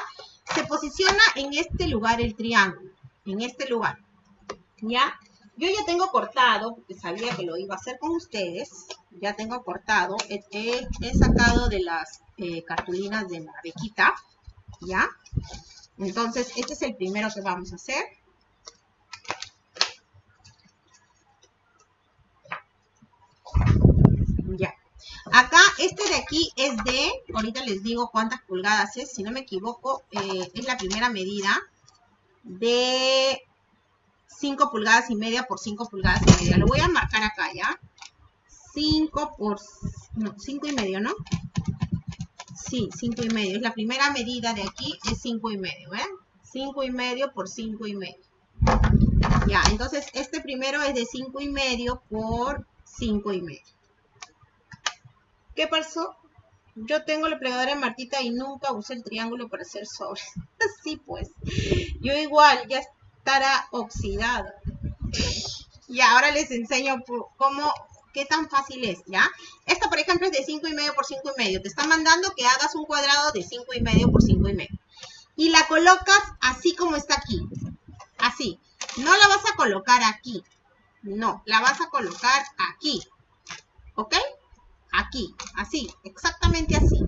Se posiciona en este lugar el triángulo. En este lugar. ¿Ya? Yo ya tengo cortado, porque sabía que lo iba a hacer con ustedes. Ya tengo cortado. He, he sacado de las eh, cartulinas de la bequita, ¿ya? Entonces, este es el primero que vamos a hacer. Ya. Acá, este de aquí es de, ahorita les digo cuántas pulgadas es, si no me equivoco, eh, es la primera medida de 5 pulgadas y media por 5 pulgadas y media. Lo voy a marcar acá, ¿ya? 5 por, no, 5 y medio, ¿no? Sí, 5 y medio. Es la primera medida de aquí, es 5 y medio, ¿eh? 5 y medio por 5 y medio. Ya, entonces este primero es de 5 y medio por 5 y medio. ¿Qué pasó? Yo tengo la plegadora de Martita y nunca usé el triángulo para hacer sobres. Así pues. Yo igual, ya estará oxidado. Y ahora les enseño cómo qué tan fácil es, ¿ya? Esto, por ejemplo, es de 5 y medio por 5 y medio. Te está mandando que hagas un cuadrado de 5 y medio por 5 y medio. Y la colocas así como está aquí. Así. No la vas a colocar aquí. No, la vas a colocar aquí. ¿Ok? Aquí, así, exactamente así.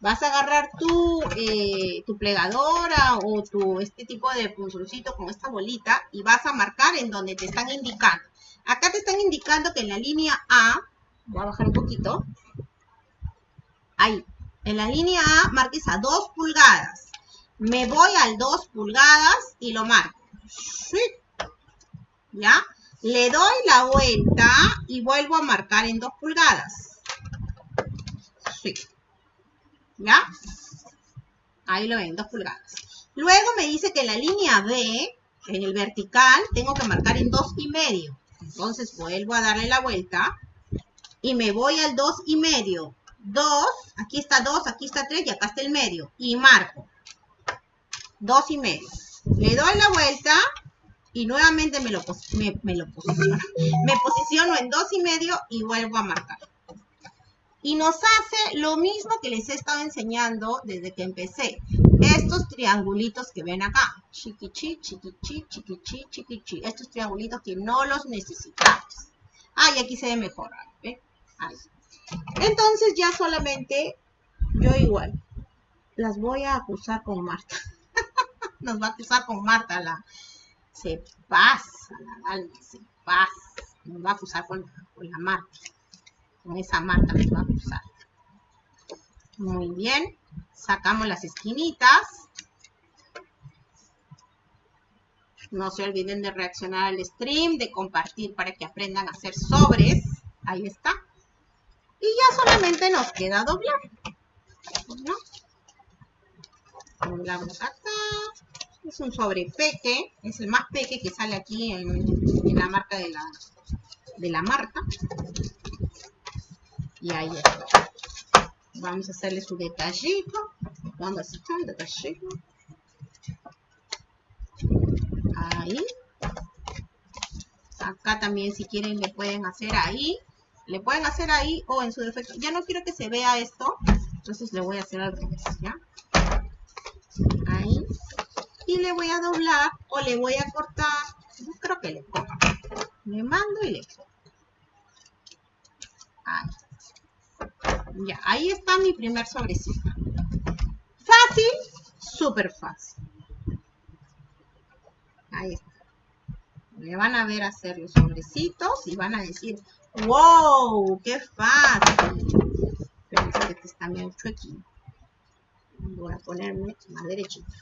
Vas a agarrar tu, eh, tu plegadora o tu, este tipo de punzoncito con esta bolita y vas a marcar en donde te están indicando. Acá te están indicando que en la línea A, voy a bajar un poquito, ahí, en la línea A marques a 2 pulgadas. Me voy al 2 pulgadas y lo marco. ¿Sí? ¿Ya? Le doy la vuelta y vuelvo a marcar en 2 pulgadas. Sí. ¿Ya? Ahí lo ven, 2 pulgadas. Luego me dice que la línea B, en el vertical, tengo que marcar en 2 y medio. Entonces vuelvo a darle la vuelta y me voy al 2 y medio. 2, aquí está 2, aquí está 3 y acá está el medio. Y marco. 2 y medio. Le doy la vuelta y nuevamente me lo, me, lo posiciono. Me posiciono en dos y medio y vuelvo a marcar. Y nos hace lo mismo que les he estado enseñando desde que empecé. Estos triangulitos que ven acá. Chiquichi, chiquichi, chiquichi, chiquichi. Estos triangulitos que no los necesitamos. Ah, y aquí se ve mejor. ¿ve? Ahí. Entonces ya solamente, yo igual, las voy a acusar con Marta. Nos va a acusar con Marta la, se pasa la se pasa. Nos va a acusar con, la marca. Con esa marca nos va a acusar. Muy bien. Sacamos las esquinitas. No se olviden de reaccionar al stream, de compartir para que aprendan a hacer sobres. Ahí está. Y ya solamente nos queda doblar. ¿No? Doblamos acá. Es un sobre peque, es el más peque que sale aquí en, la marca de la, de la marca. Y ahí está. Vamos a hacerle su detallito. Vamos a hacer detallito. Ahí. Acá también si quieren le pueden hacer ahí. Le pueden hacer ahí o en su defecto. Ya no quiero que se vea esto. Entonces le voy a hacer al revés. Ahí y le voy a doblar o le voy a cortar. Yo creo que le corto. Le mando y le corto. Ahí. Ya, ahí está mi primer sobrecito. Fácil, súper fácil. Ahí está. Le van a ver hacer los sobrecitos y van a decir, wow, qué fácil. Pero que este está medio chuequín. Voy a ponerme más derechito.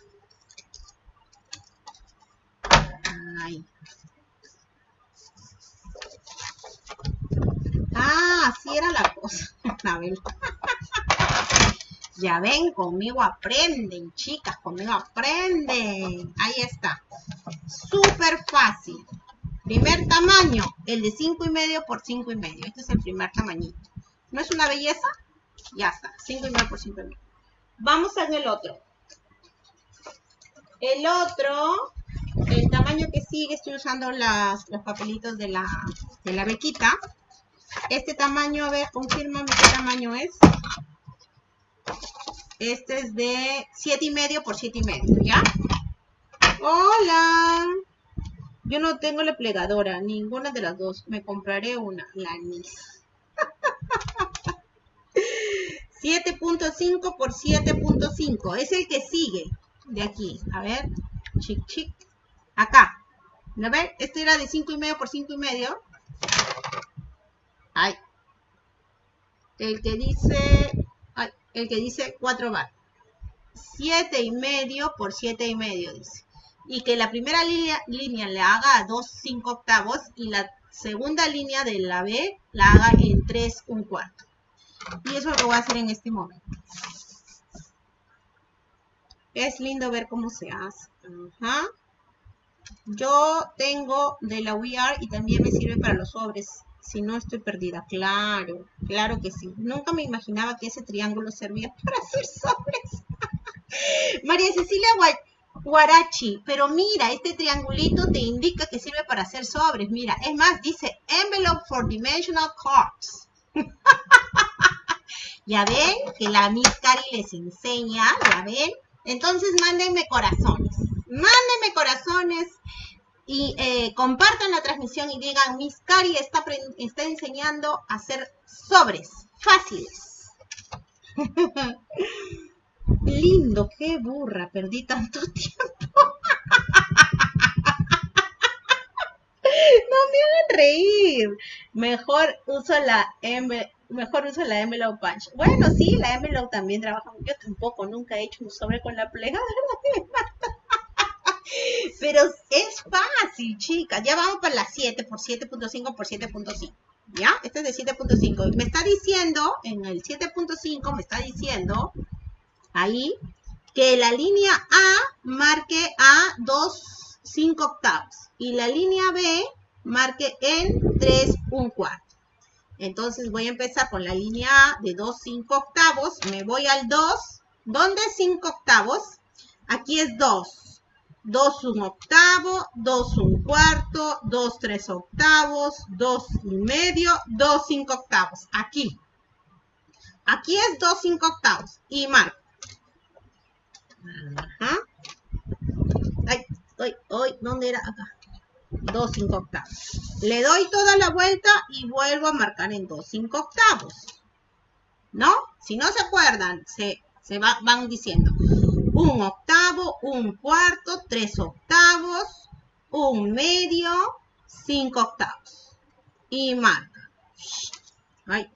Ah, así era la cosa. ya ven, conmigo aprenden, chicas, conmigo aprenden. Ahí está. Súper fácil. Primer tamaño, el de 5 y medio por 5 y medio. Este es el primer tamañito. ¿No es una belleza? Ya está, 5 y medio por 5 y medio. Vamos a ver el otro. El otro el tamaño que sigue, estoy usando las, los papelitos de la, de la bequita. Este tamaño, a ver, confírmame qué tamaño es. Este es de 7 y medio por 7 y medio, ¿ya? Hola. Yo no tengo la plegadora, ninguna de las dos. Me compraré una, la NIS. 7.5 por 7.5. Es el que sigue de aquí. A ver, chic, chic. Acá. ¿Lo ven? Este era de 5 y medio por 5 y medio. Ay. El que dice... Ay, el que dice 4 bar. 7 y medio por 7 y medio, dice. Y que la primera línea, línea le haga a 2 5 octavos y la segunda línea de la B la haga en 3 un cuarto. Y eso lo voy a hacer en este momento. Es lindo ver cómo se hace. Ajá. Yo tengo de la VR y también me sirve para los sobres. Si no estoy perdida. Claro, claro que sí. Nunca me imaginaba que ese triángulo servía para hacer sobres. María Cecilia Guarachi, pero mira, este triangulito te indica que sirve para hacer sobres. Mira, es más, dice envelope for dimensional cards. ya ven que la Miss Cari les enseña, ya ven. Entonces mándenme corazones, mándenme corazones y eh, compartan la transmisión y digan, Miss Cari está, está enseñando a hacer sobres fáciles. Lindo, qué burra, perdí tanto tiempo. no me hagan reír. Mejor uso la mejor uso la envelope punch. Bueno, sí, la envelope también trabaja. Yo tampoco, nunca he hecho un sobre con la plegada, Pero es fácil, chicas. Ya vamos para la 7 por 7.5 por 7.5. ¿Ya? Este es de 7.5. Me está diciendo, en el 7.5 me está diciendo ahí, que la línea A marque a 2, 5 octavos y la línea B marque en 3, 1 cuarto. Entonces voy a empezar con la línea A de 2, 5 octavos, me voy al 2, ¿dónde es 5 octavos? Aquí es 2, 2, 1 octavo, 2, 1 cuarto, 2, 3 octavos, 2 y medio, 2, 5 octavos, aquí. Aquí es 2, 5 octavos y marco. Ajá. Ay, ay, ay, ¿dónde era? Acá. 2, 5 octavos. Le doy toda la vuelta y vuelvo a marcar en 2, 5 octavos. ¿No? Si no se acuerdan, se, se van diciendo. Un octavo, un cuarto, tres octavos, un medio, cinco octavos. Y marca. Ay.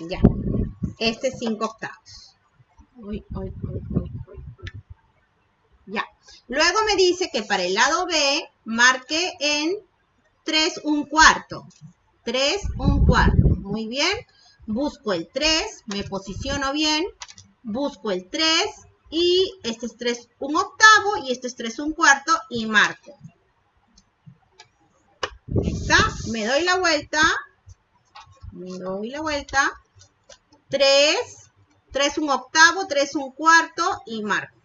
Ya. Este es 5 octavos. Ya. Luego me dice que para el lado B marque en 3 un cuarto. 3 un cuarto. Muy bien. Busco el 3, me posiciono bien. Busco el 3 y este es 3 un octavo y este es 3 un cuarto y marco. Está. Me doy la vuelta. Me doy la vuelta. 3 3 un octavo, 3 un cuarto y marco.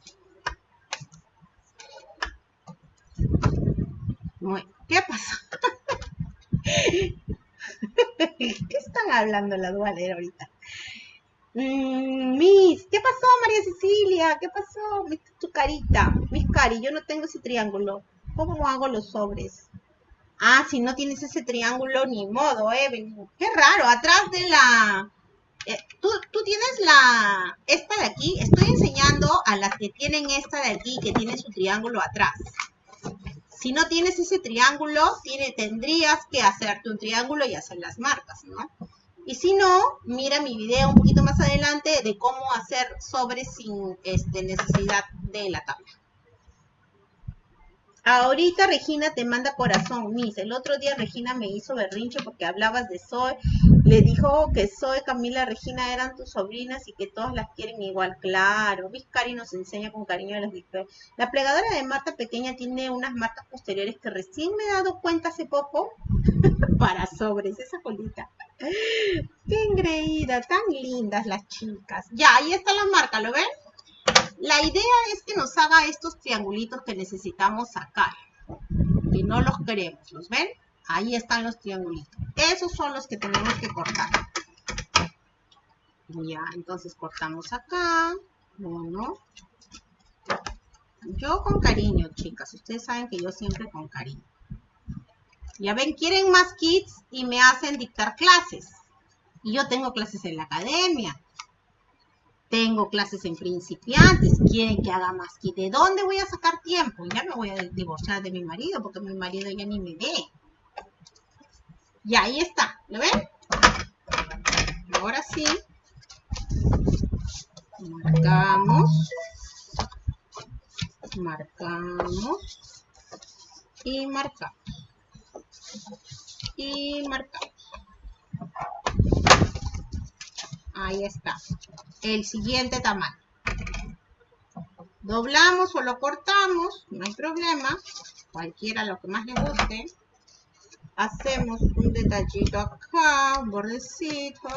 ¿Qué pasó? ¿Qué están hablando la dualera ahorita? Mm, Miss, ¿qué pasó María Cecilia? ¿Qué pasó? Tu carita. Miss Cari, yo no tengo ese triángulo. ¿Cómo hago los sobres? Ah, si no tienes ese triángulo, ni modo, eh. Qué raro, atrás de la eh, tú, tienes la, esta de aquí, estoy enseñando a las que tienen esta de aquí, que tiene su triángulo atrás. Si no tienes ese triángulo, tiene, tendrías que hacerte un triángulo y hacer las marcas, ¿no? Y si no, mira mi video un poquito más adelante de cómo hacer sobres sin este, necesidad de la tabla. Ahorita Regina te manda corazón, Miss. El otro día Regina me hizo berrinche porque hablabas de Zoe. Le dijo que Zoe, Camila, Regina eran tus sobrinas y que todas las quieren igual. Claro, Miss Cari nos enseña con cariño a las La plegadora de Marta pequeña tiene unas marcas posteriores que recién me he dado cuenta hace poco para sobres, esa colita. Qué engreída, tan lindas las chicas. Ya, ahí está la marca, ¿lo ven? La idea es que nos haga estos triangulitos que necesitamos sacar. Y no los queremos, ¿los ven? Ahí están los triangulitos. Esos son los que tenemos que cortar. Ya, entonces cortamos acá. Uno. Yo con cariño, chicas. Ustedes saben que yo siempre con cariño. Ya ven, quieren más kits y me hacen dictar clases. Y yo tengo clases en la academia tengo clases en principiantes, quieren que haga más de dónde voy a sacar tiempo, ya me voy a divorciar de mi marido porque mi marido ya ni me ve. Y ahí está, ¿lo ven? Ahora sí, marcamos, marcamos y marcamos y marcamos. Ahí está. El siguiente tamaño. Doblamos o lo cortamos, no hay problema. Cualquiera lo que más le guste. Hacemos un detallito acá, un bordecito,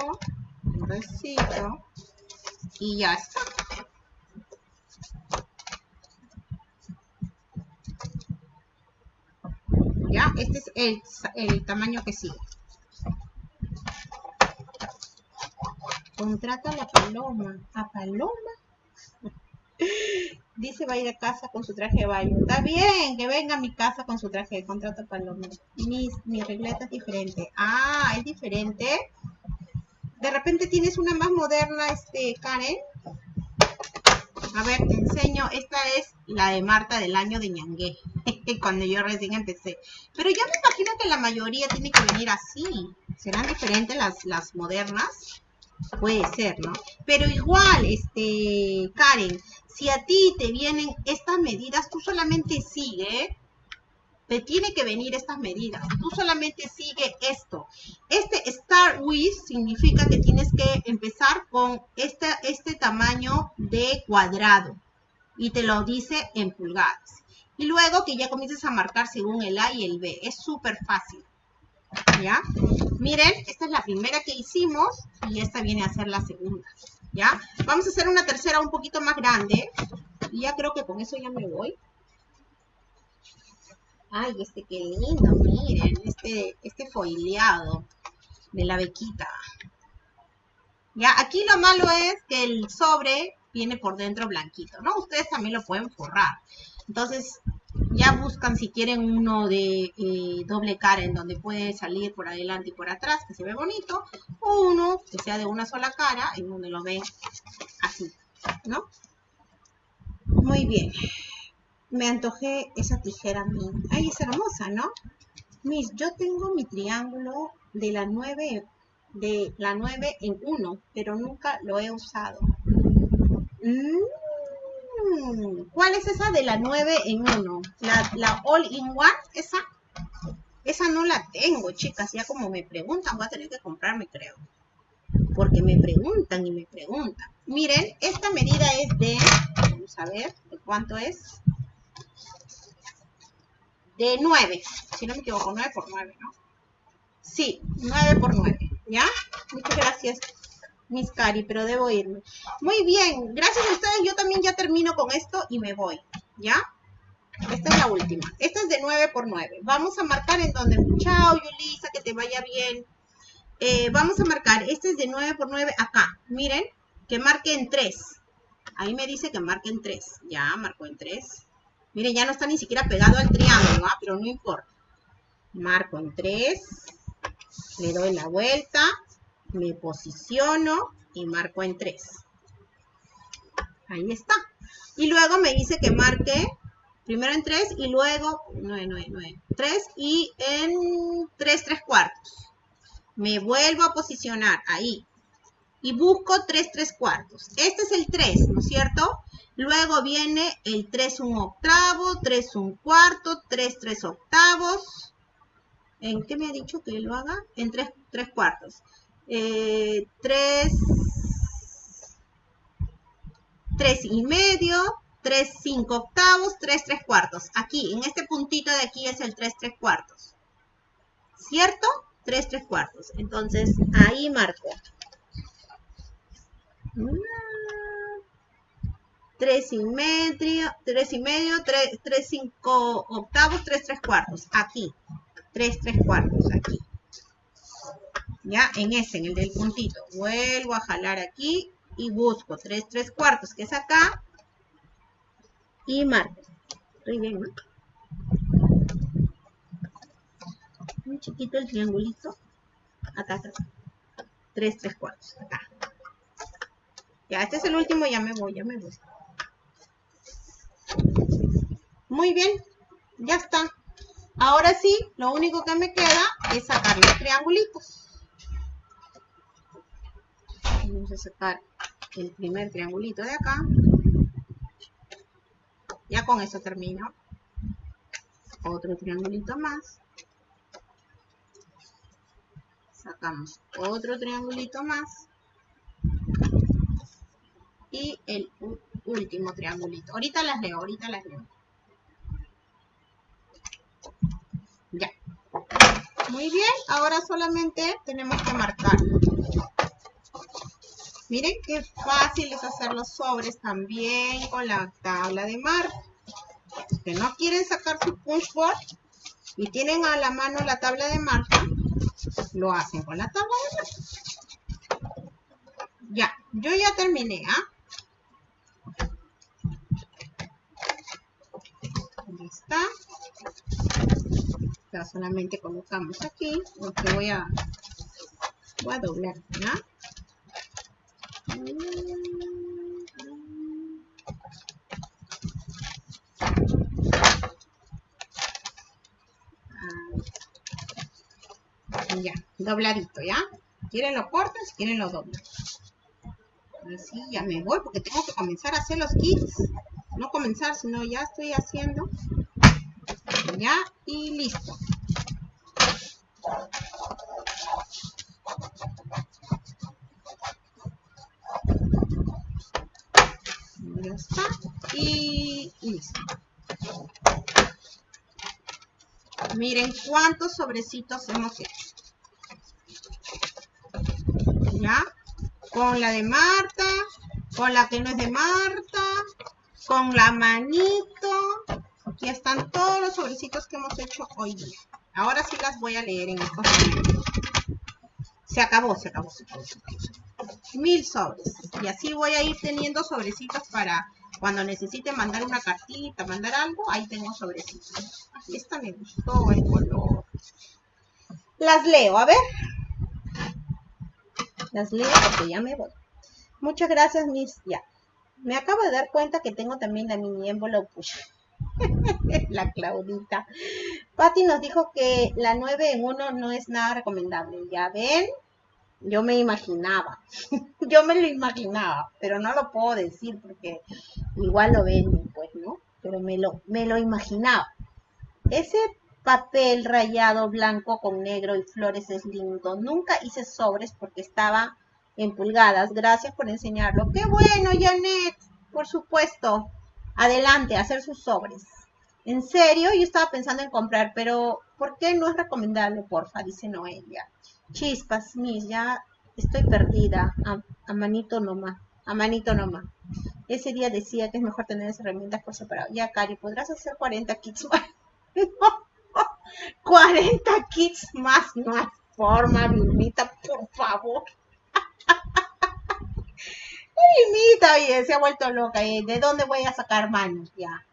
un bordecito. Y ya está. Ya, este es el, el tamaño que sigue. Contrata a la paloma. ¿A paloma? Dice va a ir a casa con su traje de baño. Está bien, que venga a mi casa con su traje de contrato paloma. Mi, mi regleta es diferente. Ah, es diferente. De repente tienes una más moderna, este, Karen. A ver, te enseño. Esta es la de Marta del año de Ñangué. Cuando yo recién empecé. Pero ya me imagino que la mayoría tiene que venir así. ¿Serán diferentes las, las modernas? Puede ser, ¿no? Pero igual, este, Karen, si a ti te vienen estas medidas, tú solamente sigue, te tiene que venir estas medidas. Tú solamente sigue esto. Este Start With significa que tienes que empezar con este, este tamaño de cuadrado. Y te lo dice en pulgadas. Y luego que ya comiences a marcar según el A y el B. Es súper fácil. ¿Ya? Miren, esta es la primera que hicimos y esta viene a ser la segunda. ¿Ya? Vamos a hacer una tercera un poquito más grande. Y ya creo que con eso ya me voy. Ay, este qué lindo, miren, este, este foileado de la bequita. Ya, aquí lo malo es que el sobre viene por dentro blanquito, ¿no? Ustedes también lo pueden forrar. Entonces, ya buscan si quieren uno de eh, doble cara en donde puede salir por adelante y por atrás, que se ve bonito, o uno que sea de una sola cara, en donde lo ven así, ¿no? Muy bien. Me antojé esa tijera mía. Ay, es hermosa, ¿no? Mis, yo tengo mi triángulo de la 9, de la 9 en 1, pero nunca lo he usado. Mmm ¿Cuál es esa de la 9 en 1? La, la All in One, esa. Esa no la tengo, chicas. Ya como me preguntan, voy a tener que comprarme, creo. Porque me preguntan y me preguntan. Miren, esta medida es de, vamos a ver, ¿de cuánto es? De 9, si no me equivoco, 9 por 9, ¿no? Sí, 9 por 9, ¿ya? Muchas gracias. Miss Cari, pero debo irme. Muy bien, gracias a ustedes yo también ya termino con esto y me voy, ¿ya? Esta es la última. Esta es de 9 por 9. Vamos a marcar en donde, chao Yulisa, que te vaya bien. Eh, vamos a marcar, este es de 9 por 9 acá. Miren, que marque en 3. Ahí me dice que marque en 3. Ya, marcó en 3. Miren, ya no está ni siquiera pegado al triángulo, ¿ah? pero no importa. Marco en 3. Le doy la vuelta me posiciono y marco en 3. Ahí está. Y luego me dice que marque primero en 3 y luego 9, 9, 9, 3 y en 3, 3 cuartos. Me vuelvo a posicionar ahí y busco 3, 3 cuartos. Este es el 3, ¿no es cierto? Luego viene el 3, 1 octavo, 3, 1 cuarto, 3, 3 octavos. ¿En qué me ha dicho que lo haga? En 3, 3 cuartos eh, 3, 3 y medio, 3, 5 octavos, 3, 3 cuartos. Aquí, en este puntito de aquí es el 3, 3 cuartos. ¿Cierto? 3, 3 cuartos. Entonces, ahí marco. 3 y medio, 3 y medio, 3, 3 5 octavos, 3, 3 cuartos. Aquí. 3, 3 cuartos, aquí ya en ese, en el del puntito. Vuelvo a jalar aquí y busco 3, 3 cuartos, que es acá, y marco. Estoy bien, ¿no? Muy chiquito el triangulito. Acá, acá. 3, 3 cuartos, acá. Ya, este es el último, ya me voy, ya me voy. Muy bien, ya está. Ahora sí, lo único que me queda es sacar los triangulitos vamos a sacar el primer triangulito de acá. Ya con eso termino. Otro triangulito más. Sacamos otro triangulito más. Y el último triangulito. Ahorita las leo, ahorita las leo. Ya. Muy bien, ahora solamente tenemos que marcar Miren qué fácil es hacer los sobres también con la tabla de mar. que no quieren sacar su punch board, y tienen a la mano la tabla de marca, lo hacen con la tabla de marca. Ya, yo ya terminé, ¿ah? Ahí está. Ya solamente colocamos aquí, lo que voy a, voy a doblar, ¿ya? Ya, dobladito, ¿ya? ¿Quieren lo corto? Si quieren lo doblo. Así ya me voy porque tengo que comenzar a hacer los kits. No comenzar, sino ya estoy haciendo. Ya, y listo. Ya está. Y listo. Miren cuántos sobrecitos hemos hecho. ¿Ya? Con la de Marta, con la que no es de Marta, con la manito. Aquí están todos los sobrecitos que hemos hecho hoy día. Ahora sí las voy a leer en estos momentos. Se acabó, se acabó, se acabó, se acabó. Mil sobres. Y así voy a ir teniendo sobrecitos para cuando necesite mandar una cartita, mandar algo, ahí tengo sobrecitos. Esta me gustó el color. Las leo, a ver. Las leo porque ya me voy. Muchas gracias, Miss. Ya. Me acabo de dar cuenta que tengo también la mini envelope la Claudita. Patti nos dijo que la 9 en 1 no es nada recomendable. Ya ven, yo me imaginaba. yo me lo imaginaba, pero no lo puedo decir porque igual lo ven, pues, ¿no? Pero me lo, me lo imaginaba. Ese papel rayado blanco con negro y flores es lindo. Nunca hice sobres porque estaba en pulgadas. Gracias por enseñarlo. ¡Qué bueno, Janet! Por supuesto. Adelante, hacer sus sobres. En serio, yo estaba pensando en comprar, pero ¿por qué no es recomendable, porfa? Dice Noelia. Chispas, mis, ya estoy perdida. A, manito nomás. A manito nomás. Ese día decía que es mejor tener esas herramientas por separado. Ya, Cari, ¿podrás hacer 40 kits más? 40 kits más, no hay forma, Vilmita, por favor. Vilmita, oye, se ha vuelto loca. ¿De dónde voy a sacar manos ya?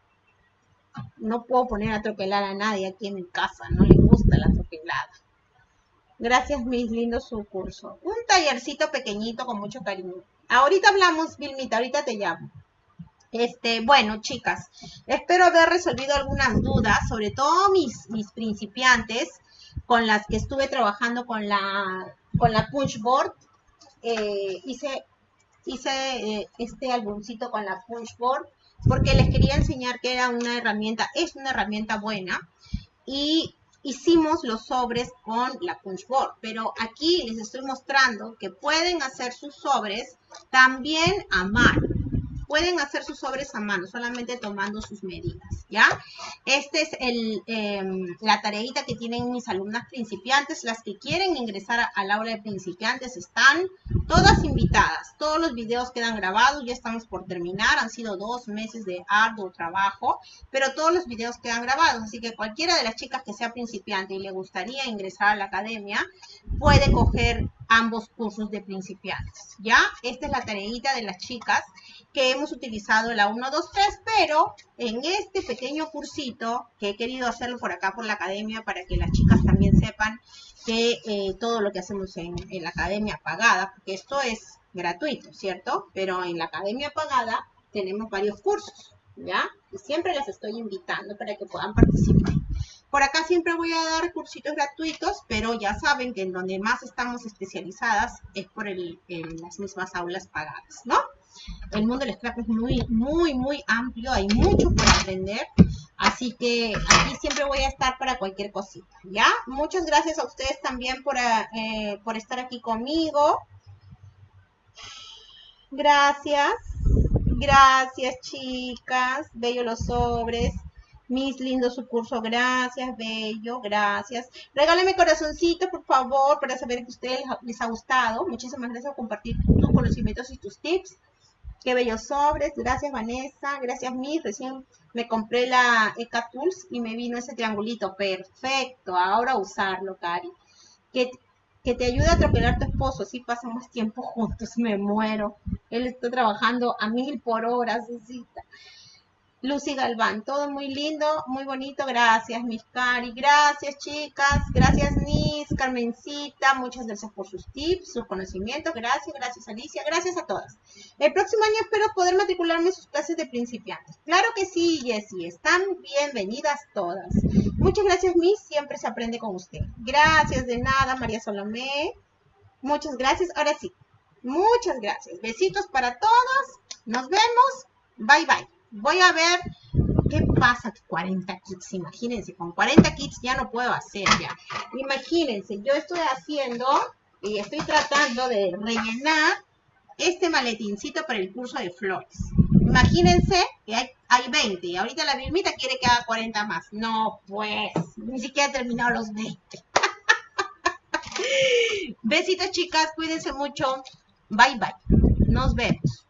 No puedo poner a tropelar a nadie aquí en mi casa, no le gusta la atropelada. Gracias, mis lindos su curso. Un tallercito pequeñito con mucho cariño. Ahorita hablamos, Vilmita, ahorita te llamo. Este, bueno, chicas, espero haber resolvido algunas dudas, sobre todo mis, mis principiantes con las que estuve trabajando con la, con la Punchboard. Eh, hice hice eh, este álbumcito con la Punchboard porque les quería enseñar que era una herramienta, es una herramienta buena y hicimos los sobres con la punchboard, pero aquí les estoy mostrando que pueden hacer sus sobres también a mano pueden hacer sus sobres a mano, solamente tomando sus medidas, ¿ya? Este es em, la tareita que tienen mis alumnas principiantes. Las que quieren ingresar al aula de principiantes están todas invitadas. Todos los videos quedan grabados, ya estamos por terminar. Han sido dos meses de arduo trabajo, pero todos los videos quedan grabados. Así que cualquiera de las chicas que sea principiante y le gustaría ingresar a la academia, puede coger ambos cursos de principiantes, ¿ya? Esta es la tareita de las chicas que hemos utilizado la 1, 2, 3, pero en este pequeño cursito que he querido hacerlo por acá por la academia para que las chicas también sepan que eh, todo lo que hacemos en, la academia pagada, porque esto es gratuito, ¿cierto? Pero en la academia pagada tenemos varios cursos, ¿ya? Y siempre las estoy invitando para que puedan participar. Por acá siempre voy a dar cursitos gratuitos, pero ya saben que en donde más estamos especializadas es por el, en las mismas aulas pagadas, ¿no? El mundo del scrap es muy, muy, muy amplio, hay mucho por aprender. Así que aquí siempre voy a estar para cualquier cosita, ¿ya? Muchas gracias a ustedes también por, eh, por estar aquí conmigo. Gracias. Gracias, chicas. Bello los sobres. Mis lindos su curso, gracias, bello, gracias. Regálame corazoncito, por favor, para saber que a ustedes les ha gustado. Muchísimas gracias por compartir tus conocimientos y tus tips. Qué bellos sobres. Gracias, Vanessa. Gracias, Miss. Recién me compré la Eka Tools y me vino ese triangulito. Perfecto. Ahora usarlo, Cari. Que, que te ayude a atropellar a tu esposo. Así pasamos tiempo juntos. Me muero. Él está trabajando a mil por hora, Susita. Lucy Galván, todo muy lindo, muy bonito, gracias Miss Cari, gracias chicas, gracias Nis, Carmencita, muchas gracias por sus tips, sus conocimientos, gracias, gracias Alicia, gracias a todas. El próximo año espero poder matricularme en sus clases de principiantes. Claro que sí, Jessie, están bienvenidas todas. Muchas gracias Miss, siempre se aprende con usted. Gracias, de nada, María Solomé. Muchas gracias, ahora sí, muchas gracias. Besitos para todos, nos vemos, bye bye. Voy a ver qué pasa 40 kits. Imagínense, con 40 kits ya no puedo hacer ya. Imagínense, yo estoy haciendo y estoy tratando de rellenar este maletincito para el curso de flores. Imagínense que hay, hay 20 y ahorita la Vilmita quiere que haga 40 más. No, pues, ni siquiera he terminado los 20. Besitos chicas, cuídense mucho. Bye bye. Nos vemos.